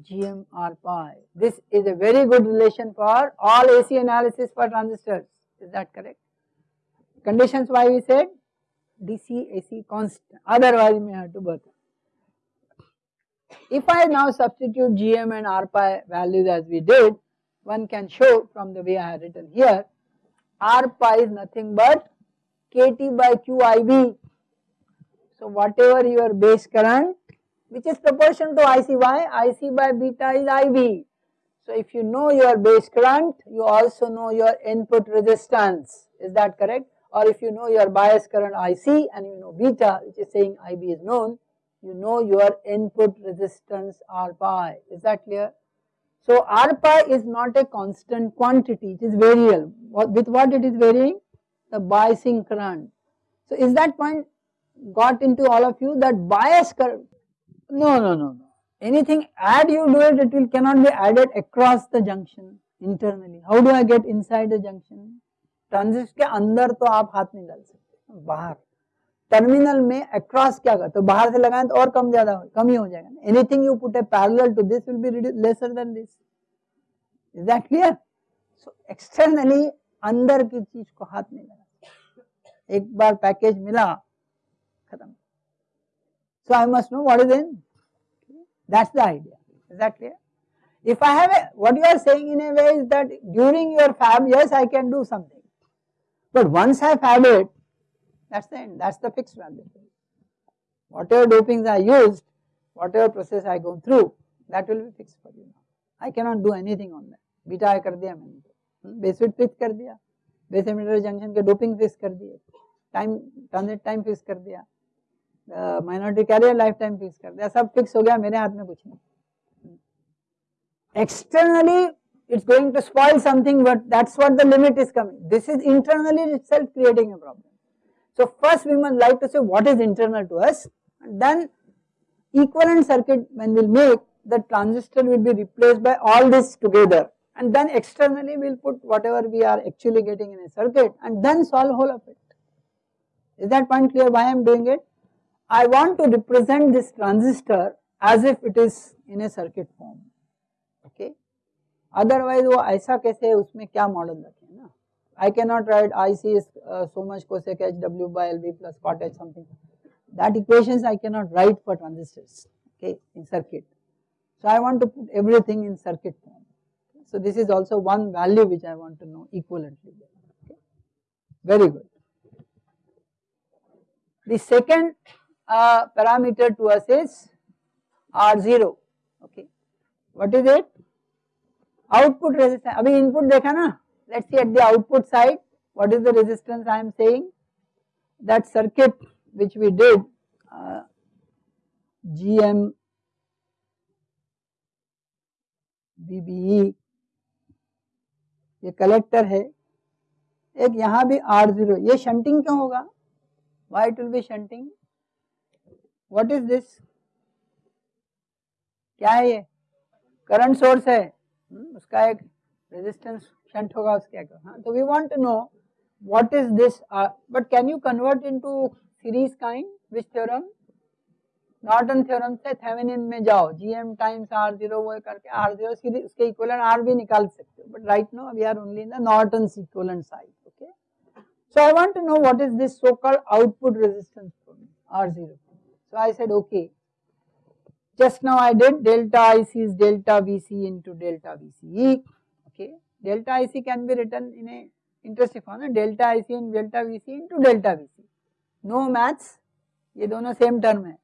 GM R pi. This is a very good relation for all AC analysis for transistors. Is that correct? Conditions why we said DC AC constant otherwise we may have to both. If I now substitute GM and R pi values as we did, one can show from the way I have written here, R pi is nothing but KT by QIB. So whatever your base current which is proportional to IC. Why? IC by beta is IB. So if you know your base current, you also know your input resistance. Is that correct? Or if you know your bias current IC and you know beta, which is saying IB is known, you know your input resistance R pi. Is that clear? So R pi is not a constant quantity, it is variable. With what it is varying? The biasing current. So is that point got into all of you that bias current no, no, no, no. Anything add you do it, it will cannot be added across the junction internally. How do I get inside the junction? ट्रांजिस्ट के अंदर तो आप हाथ नहीं डाल सकते बाहर terminal में अक्रॉस क्या कर तो बाहर से लगाए तो और कम ज़्यादा कम ही हो जाएगा anything you put a parallel to this will be lesser than this is that clear so externally अंदर की चीज़ को हाथ नहीं लगा। एक बार पैकेज मिला, खत्म। So I must know what is in that's the idea is that clear if I have what you are saying in a way is that during your fab yes I can do something but once I fab it that's the end, that's the fixed value. Whatever dopings I used, whatever process I go through, that will be fixed for you. I cannot do anything on that. Beta I कर दिया मैंने base fit fix कर दिया base emitter junction के doping fix कर दिए time transit time fix कर दिया minority carrier lifetime fix कर दिया सब फिक्स हो गया मेरे हाथ में कुछ नहीं externally it's going to spoil something but that's what the limit is coming this is internally itself creating a problem so first we must like to say what is internal to us and then equivalent circuit when we'll make the transistor will be replaced by all this together and then externally we'll put whatever we are actually getting in a circuit and then solve whole of it is that point clear why I am doing it I want to represent this transistor as if it is in a circuit form, okay. Otherwise वो ऐसा कैसे है उसमें क्या model रखें ना I cannot write IC is uh, so much cosec HW by LV plus cot H something. That equations I cannot write for transistors okay in circuit. So I want to put everything in circuit form. So this is also one value which I want to know equivalently. Okay. Very good. The second uh, parameter to us is R0. Okay. What is it? Output resistance. अभी input देखा ना? Let's see at the output side. What is the resistance I am saying? That circuit which we did uh, GM VBE ये collector है एक यहाँ भी are zero ये shunting क्यों होगा why it will be shunting what is this क्या है ये करंट सोर्स है hmm, उसका एक resistance शंट होगा उसके हाँ तो we want to know what is this but can you convert into series kind which theorem Norton theorem से थेवेनिन में जाओ जीएम टाइम्स आर जीरो वो करके आर जीरो सीधे उसके इक्वलेंट आर भी निकाल सकते हो but right no we are only in the Norton equivalent side okay so I want to know what is this so called output resistance R zero so I said okay just now I did delta IC is delta VC into delta VCE okay Delta IC can be written in a interesting form delta IC in delta VC into delta VC no maths ये दोनों same term है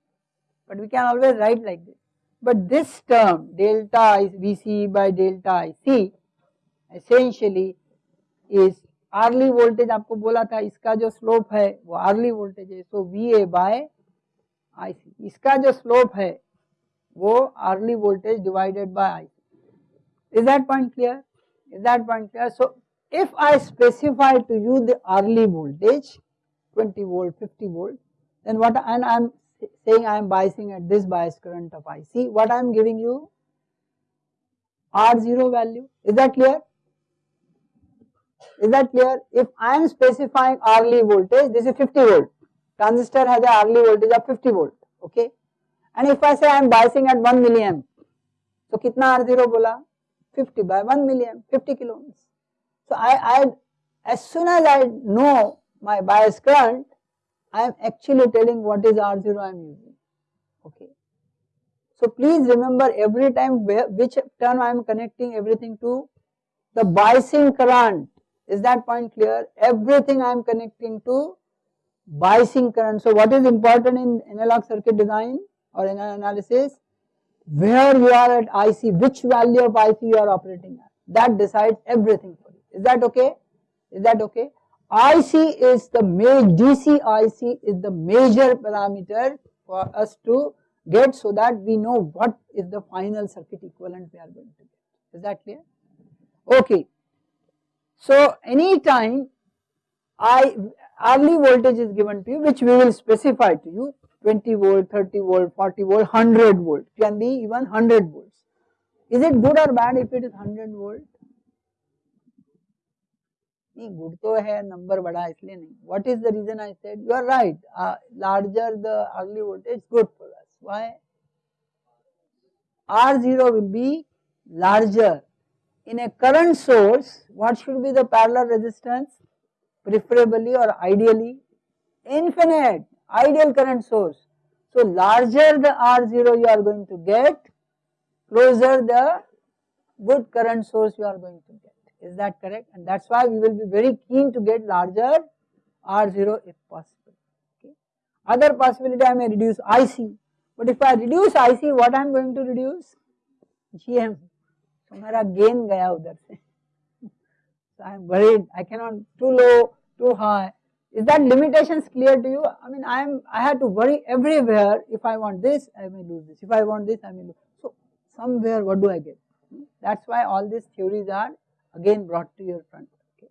but we can always write like this. But this term delta VC by delta IC essentially is Early voltage आपको बोला था इसका जो slope है वो अर्ली वोल्टेज है so V A bye I सी इसका जो स्लोप है वो Early voltage divided by I C is that point clear Is that point? So, if I specify to you the early voltage 20 volt, 50 volt, then what and I am saying I am biasing at this bias current of IC, what I am giving you R0 value. Is that clear? Is that clear? If I am specifying early voltage, this is 50 volt. Transistor has a early voltage of 50 volt. Okay. And if I say I am biasing at 1 milliamp, so kitna R0 bola? 50 by 1 milliamp, 50 kilo ohms. So I, I, as soon as I know my bias current, I am actually telling what is R0 I am using. Okay. So please remember every time where, which term I am connecting everything to the biasing current. Is that point clear? Everything I am connecting to biasing current. So what is important in analog circuit design or in analysis? Where you are at IC, which value of IC you are operating at. That decides everything for you. Is that okay? Is that okay? IC is the major DC IC is the major parameter for us to get so that we know what is the final circuit equivalent we are going to get. Is that clear? Okay. So anytime I early voltage is given to you which we will specify to you 20 volt, 30 volt, 40 volt, 100 volt can be even 100 volts. Is it good or bad if it is 100 volt? नहीं good तो है number बड़ा इसलिए नहीं what is the reason I said you are right larger the early voltage good for us why R0 will be larger. In a current source, what should be the parallel resistance? Preferably or ideally? Infinite, ideal current source. So larger the R0 you are going to get, closer the good current source you are going to get. Is that correct? And that's why we will be very keen to get larger R0 if possible. Okay. Other possibility I may reduce IC. But if I reduce IC, what I am going to reduce? GM. So मेरा gain गया उधर से. So I am worried. I cannot too low, too high. Is that limitations clear to you? I mean, I am. I have to worry everywhere. If I want this, I may lose this. If I want this, I may lose. So somewhere, what do I get? Hmm? That's why all these theories are again brought to your front. Okay.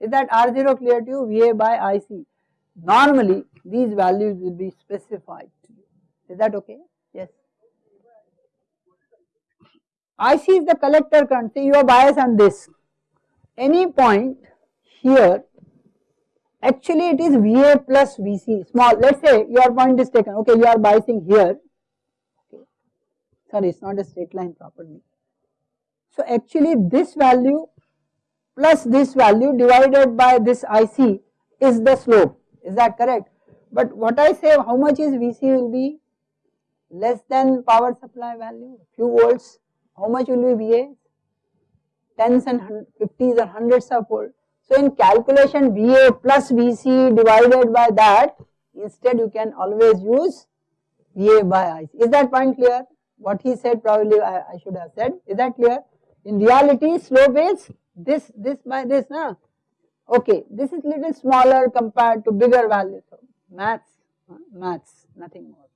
Is that R0 clear to you? VA by IC. Normally these values will be specified to you. Is that okay? Yes. IC is the collector current. See your bias on this. Any point here actually it is VA plus VC small let us say your point is taken. Okay you are biasing here. Okay. Sorry it is not a straight line properly. So actually this value plus this value divided by this IC is the slope, is that correct? But what I say how much is VC will be? Less than power supply value, few volts, how much will be VA? tens and fifties or hundreds of volt. So in calculation VA plus VC divided by that instead you can always use VA by IC. Is that point clear? What he said probably I, I should have said. Is that clear? In reality slope is this this by this na. Okay, this is little smaller compared to bigger value. So maths, maths, nothing more.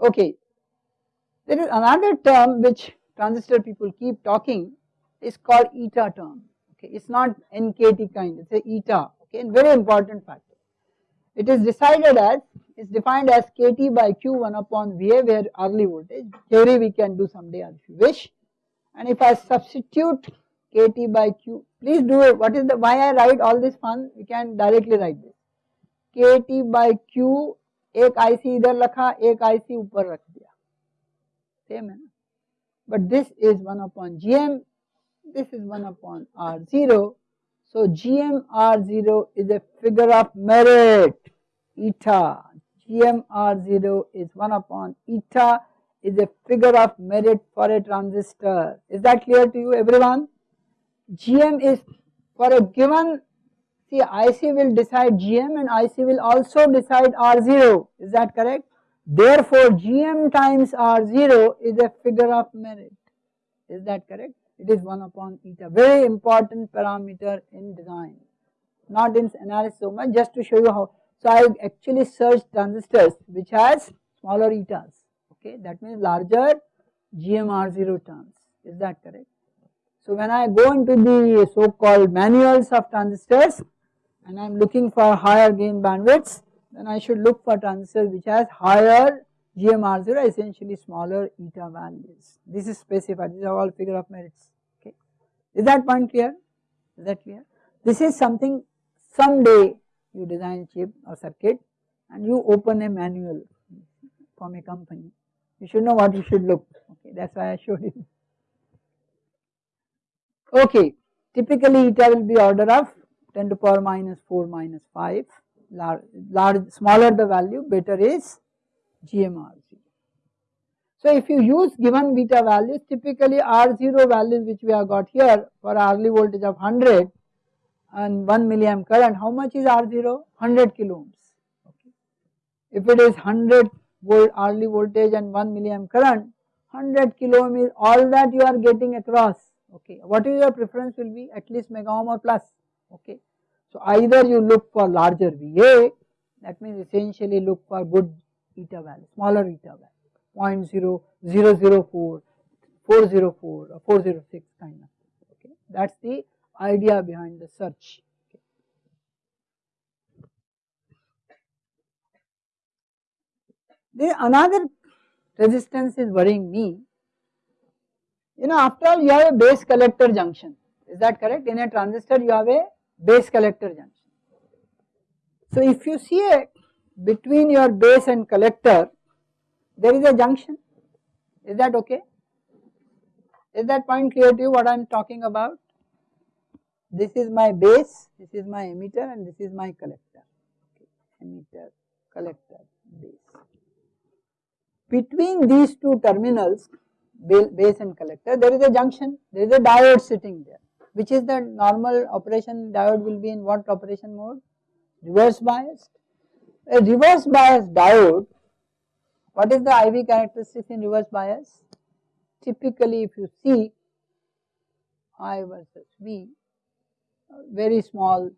Okay, there is another term which transistor people keep talking is called eta term Okay, it's not NKT kind, it's a eta. Okay, and very important factor. It is decided as is defined as KT by Q 1 upon VA where early voltage. Theory we can do someday if you wish. And if I substitute KT by Q, please do it. What is the why I write all this fun? We can directly write this. KT by Q एक IC इधर रखा एक IC ऊपर रख दिया same है ना but this is 1 upon GM this is 1 upon R0 so GM R0 is a figure of merit. Eta. GM R0 is 1 upon eta is a figure of merit for a transistor. Is that clear to you everyone? GM is for a given see IC will decide GM and IC will also decide R0 is that correct? Therefore GM times R0 is a figure of merit. Is that correct it is 1 upon eta very important parameter in design not in analysis so much just to show you how. So I actually searched transistors which has smaller etas okay? That means larger GMR0 terms. Is that correct? So when I go into the so called manuals of transistors and I am looking for higher gain bandwidths then I should look for transistors which has higher GMR0 essentially smaller eta values. This is specified, these are all figure of merits, okay. Is that point clear? Is that clear? This is something someday you design chip or circuit and you open a manual from a company. You should know what you should look, okay, that is why I showed you. Okay, typically eta will be order of 10 to power minus 4 minus 5, large, large smaller the value better is GMR0. So if you use given beta values typically R0 values which we have got here for early voltage of 100 and 1 milliamp current how much is R0? 100 kilo ohms. Okay. If it is 100 volt early voltage and 1 milliamp current 100 kilo ohm is all that you are getting across okay. What is your preference will be at least mega ohm or plus okay. So either you look for larger VA that means essentially look for good eta value, smaller eta value 0 0.004, 404 or 406 kind of okay. That is the idea behind the search. Okay. Another resistance is worrying me. You know after all you have a base collector junction is that correct in a transistor you have a base collector junction. So if you see a between your base and collector there is a junction. Is that okay? Is that point clear to you what I am talking about? This is my base this is my emitter and this is my collector. Okay. emitter collector base. Between these two terminals base and collector there is a junction there is a diode sitting there. Which is the normal operation? Diode will be in what operation mode? Reverse biased a reverse bias diode, what is the IV characteristics in reverse bias? Typically if you see I versus V, very small,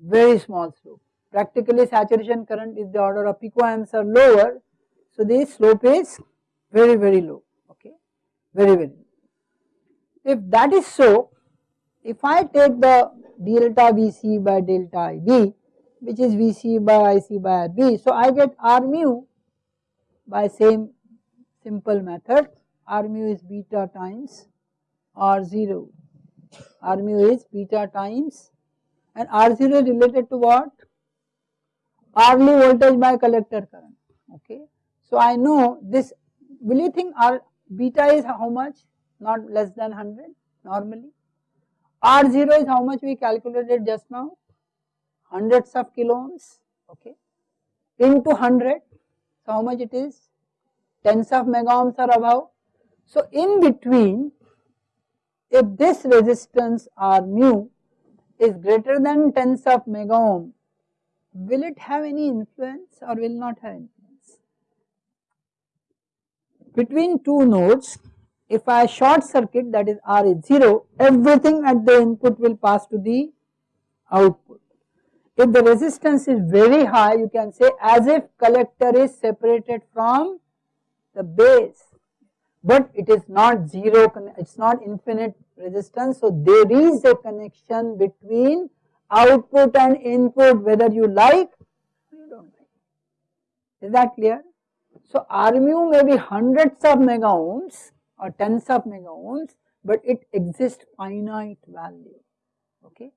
very small slope. Practically saturation current is the order of picoamps or lower, so the slope is very very low, okay, very very low. If that is so, if I take the delta Vc by delta IB, which is Vc by Ic by Rb. So I get R mu by same simple method, R mu is beta times R0, R mu is beta times and R0 is related to what? Early voltage by collector current, okay. So I know this, will you think R beta is how much? Not less than 100 normally. R0 is how much we calculated just now? Hundreds of kilo ohms okay into 100 so how much it is tens of mega ohms or above so in between if this resistance R mu is greater than tens of mega ohm, will it have any influence or will not have influence? Between two nodes, if I short circuit that is R is 0, everything at the input will pass to the output. If the resistance is very high, you can say as if collector is separated from the base, but it is not zero, it is not infinite resistance. So, there is a connection between output and input whether you like or you do not like. Is that clear? So, R mu may be hundreds of mega ohms or tens of mega ohms, but it exists finite value. Okay.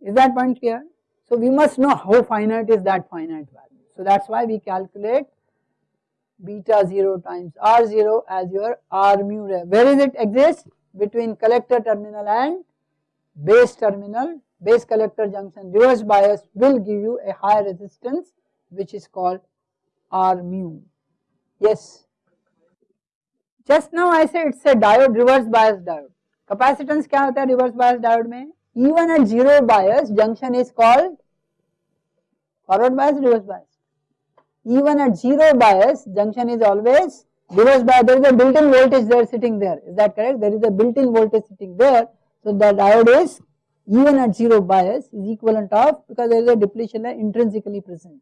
Is that point clear? So, we must know how finite is that finite value. So, that is why we calculate beta 0 times R 0 as your R mu. Where is it exist? Between collector terminal and base terminal, base collector junction reverse bias will give you a high resistance which is called R mu. Yes. Just now I said it's a diode reverse bias diode. Capacitance क्या होता है reverse bias diode में? even at zero bias junction is called forward bias reverse bias. Even at zero bias junction is always reverse bias. There is a built-in voltage there sitting there. Is that correct? There is a built-in voltage sitting there. So the diode is even at zero bias is equivalent of because there is a depletion layer intrinsically present.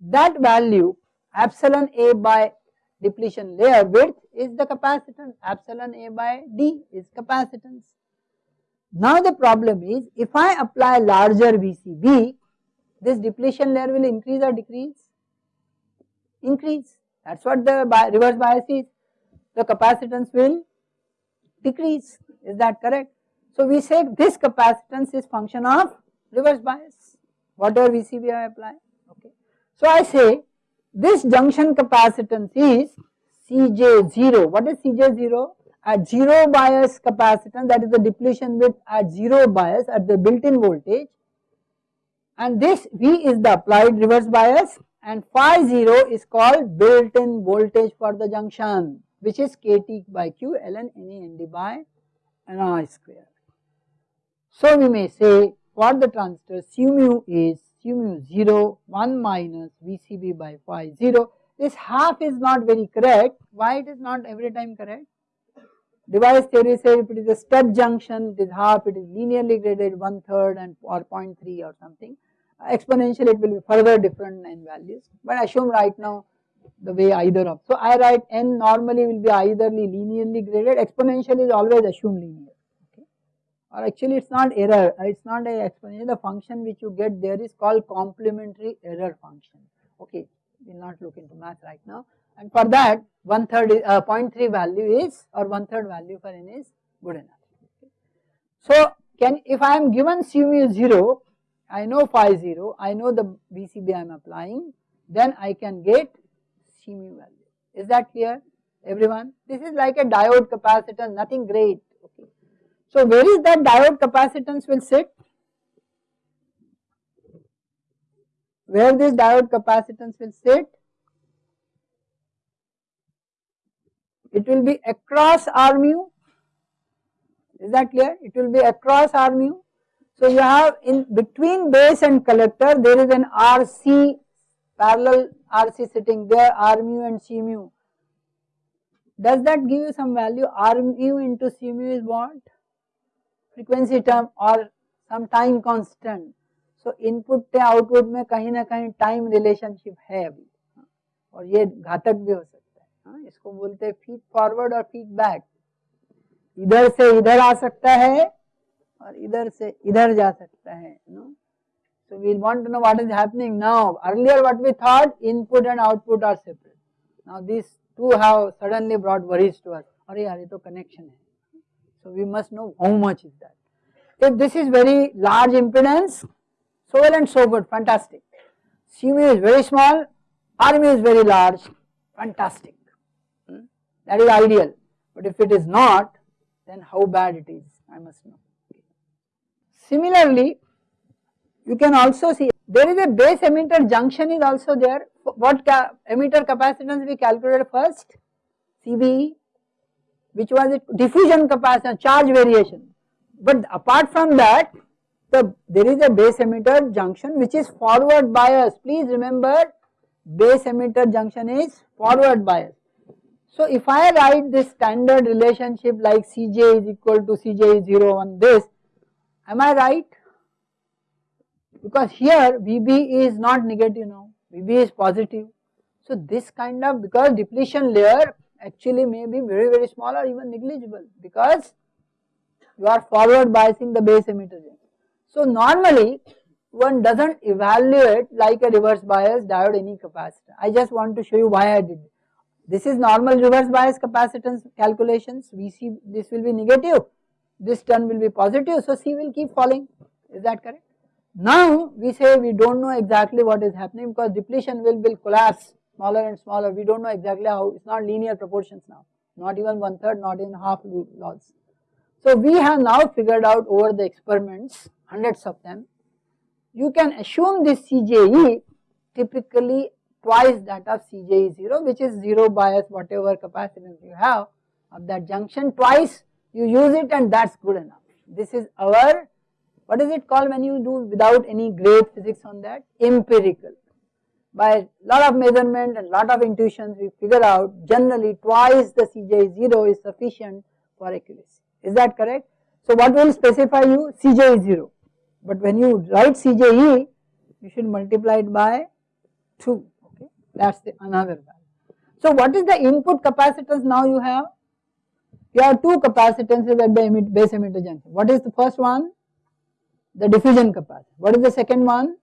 That value epsilon A by depletion layer width is the capacitance, epsilon A by D is capacitance. Now the problem is if I apply larger VCB, this depletion layer will increase or decrease? Increase. That is what the reverse bias is. The capacitance will decrease. Is that correct? So we say this capacitance is function of reverse bias, whatever VCB I apply. Okay. So I say this junction capacitance is Cj0. What is Cj0? At zero bias capacitance that is the depletion width at zero bias at the built-in voltage and this V is the applied reverse bias and phi 0 is called built-in voltage for the junction which is kT by Q ln Ne ND by Ni square. So we may say for the transistor cu mu is cu mu 0 1 minus VCB by phi 0. This half is not very correct. Why it is not every time correct? Device theory says if it is a step junction it is half, it is linearly graded one third and or 0.3 or something. Uh, exponential it will be further different in values but assume right now the way either of. So I write n normally will be eitherly linearly graded, exponential is always assumed linear Okay. or actually it is not error, uh, it is not a explanation, the function which you get there is called complementary error function. Okay, we will not look into math right now and for that one third is, uh, 0.3 value is or one third value for n is good enough. So can if I am given C mu 0, I know phi 0, I know the VCB I am applying, then I can get C mu value. Is that clear everyone? This is like a diode capacitance, nothing great. Okay. So where is that diode capacitance will sit? Where this diode capacitance will sit? It will be across R mu. Is that clear? It will be across R mu. So you have in between base and collector there is an RC parallel RC sitting there R mu and C mu. Does that give you some value? R mu into C mu is what? Frequency term और some time constant so input से output में कहीं ना कहीं time relationship है अभी और ये घातक भी हो सकता है हाँ, इसको बोलते हैं फ़ीड फॉरवर्ड और फ़ीड बैक इधर से इधर आ सकता है और इधर से इधर जा सकता है no so we want to know what is happening now earlier what we thought input and output are separate now these two have suddenly brought worries to us अरे यार ये तो कनेक्शन है must know how much is that. If this is very large impedance, so well and so good, fantastic. C mu is very small, R mu is very large, fantastic. That is ideal. But if it is not, then how bad it is, I must know. Similarly, you can also see there is a base emitter junction is also there. What ca emitter capacitance we calculated first? CBE which was it diffusion capacitance charge variation but apart from that the there is a base emitter junction which is forward bias please remember base emitter junction is forward bias. So if I write this standard relationship like Cj is equal to Cj is 0 on this am I right because here Vb is not negative now Vb is positive. So this kind of because depletion layer actually may be very very small or even negligible because you are forward biasing the base emitter. So normally one does not evaluate like a reverse bias diode any capacitor. I just want to show you why I did. This is normal reverse bias capacitance calculations. We see this will be negative, this term will be positive. So C will keep falling. Is that correct? Now we say we do not know exactly what is happening because depletion will, will collapse smaller and smaller. We do not know exactly how, it is not linear proportions now, not even one third, not even half laws. So we have now figured out over the experiments, hundreds of them, you can assume this CJE typically twice that of CJE0 which is 0 bias whatever capacitance you have of that junction. Twice you use it and that is good enough. This is our what is it called when you do without any great physics on that? Empirical. By lot of measurement and lot of intuitions we figure out generally twice the Cj is 0 is sufficient for accuracy. Is that correct. So what will specify you? CJ is 0 but when you write CJE you should multiply it by 2 okay that is the another value. So what is the input capacitance now you have? You have two capacitances at the base emitter junction. What is the first one? The diffusion capacitor. What is the second one?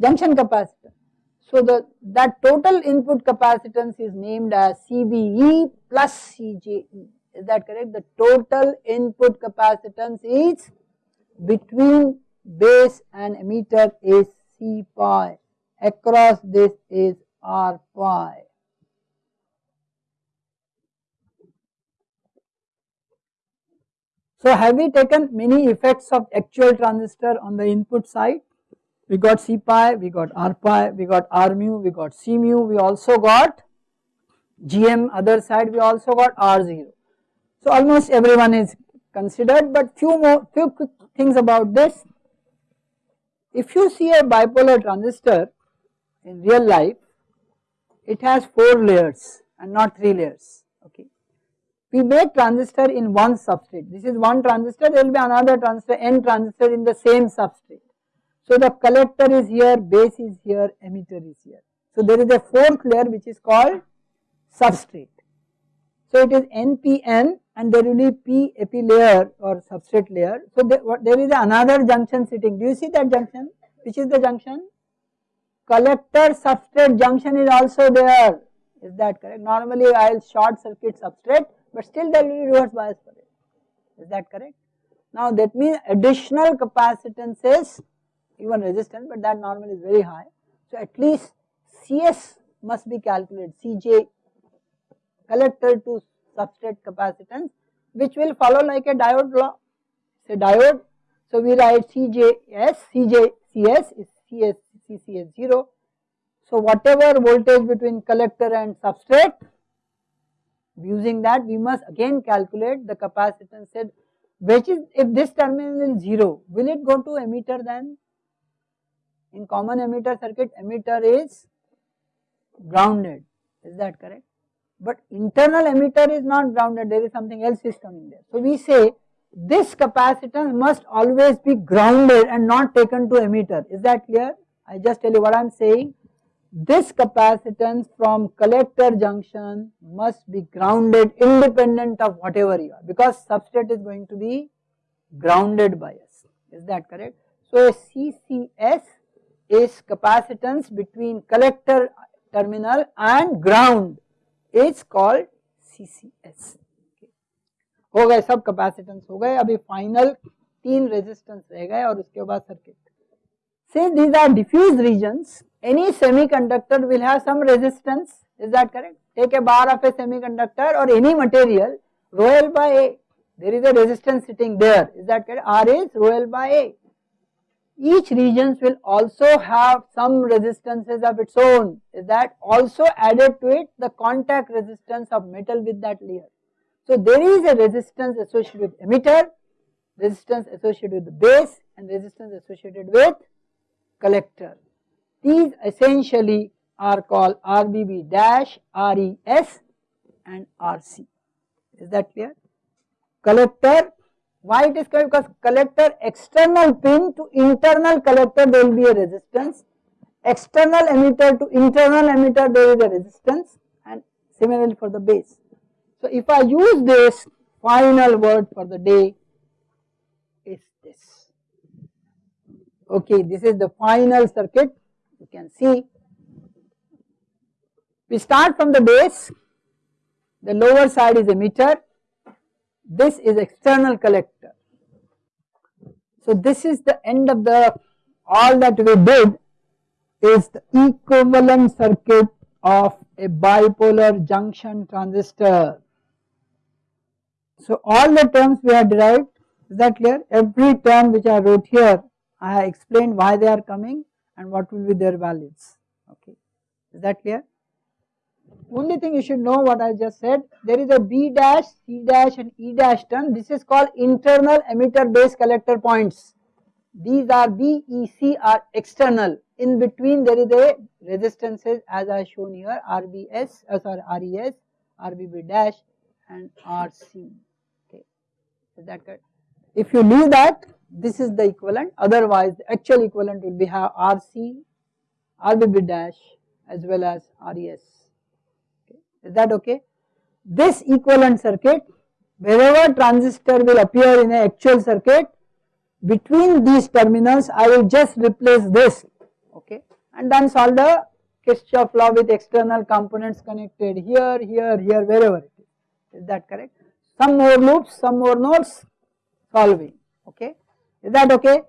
Junction capacitance. So the that total input capacitance is named as CBE plus CJE. Is that correct? The total input capacitance is between base and emitter is C pi, across this is R pi. So have we taken many effects of actual transistor on the input side? We got C pi, we got R pi, we got R mu, we got C mu, we also got GM other side we also got R0. So almost everyone is considered but few more few quick things about this. If you see a bipolar transistor in real life, it has 4 layers and not 3 layers, okay. We make transistor in one substrate, this is one transistor, there will be another transistor, n transistor in the same substrate. So the collector is here, base is here, emitter is here. So there is a fourth layer which is called substrate. So it is NPN and there will be P epi layer or substrate layer. So there, there is another junction sitting. Do you see that junction? Which is the junction? Collector substrate junction is also there. Is that correct? Normally I will short circuit substrate but still there will be reverse bias for it. Is that correct? Now that means additional capacitance is even resistance but that normally is very high. So at least CS must be calculated CJ collector to substrate capacitance which will follow like a diode law. Say diode. So we write CJS, CJCS is CS, CCS 0. So whatever voltage between collector and substrate using that we must again calculate the capacitance said which is if this terminal is 0 will it go to emitter then? In common emitter circuit emitter is grounded is that correct? but internal emitter is not grounded there is something else is coming there. So we say this capacitance must always be grounded and not taken to emitter is that clear? I just tell you what I am saying this capacitance from collector junction must be grounded independent of whatever you are because substrate is going to be grounded by us is that correct. So a CCS is capacitance between collector terminal and ground is called CCS. हो गए सब capacitance हो गए अभी final तीन resistance रह गए और उसके बाद circuit since these are diffuse regions. Any semiconductor will have some resistance. Is that correct? Take a bar of a semiconductor or any material rho l by a. There is a resistance sitting there. Is that correct? R is rho l by a. Each regions will also have some resistances of its own. Is that also added to it? The contact resistance of metal with that layer. So there is a resistance associated with emitter, resistance associated with the base and resistance associated with collector. These essentially are called RBB dash, RES and RC. Is that clear? Collector, why it is called? Because collector external pin to internal collector there will be a resistance, external emitter to internal emitter there is a resistance and similarly for the base. So if I use this final word for the day is this. Okay, this is the final circuit you can see. We start from the base, the lower side is emitter, this is external collector. So this is the end of the all that we did is the equivalent circuit of a bipolar junction transistor. So all the terms we have derived is that clear every term which I wrote here I have explained why they are coming and what will be their values. Okay. Is that clear. Only thing you should know what I just said there is a B dash C dash and E dash term. This is called internal emitter base collector points. These are B E C are external. In between there is a resistances as I shown here RBS uh, sorry RES RBB dash and RC Okay, is that correct? If you leave that this is the equivalent otherwise the actual equivalent will be have RC, RBB dash as well as RES. Okay. Is that okay? This equivalent circuit wherever transistor will appear in a actual circuit between these terminals I will just replace this okay and then solve the Kirchhoff law with external components connected here, here, here wherever it is. Is that correct? some more loops, some more nodes solving, okay. Is that okay?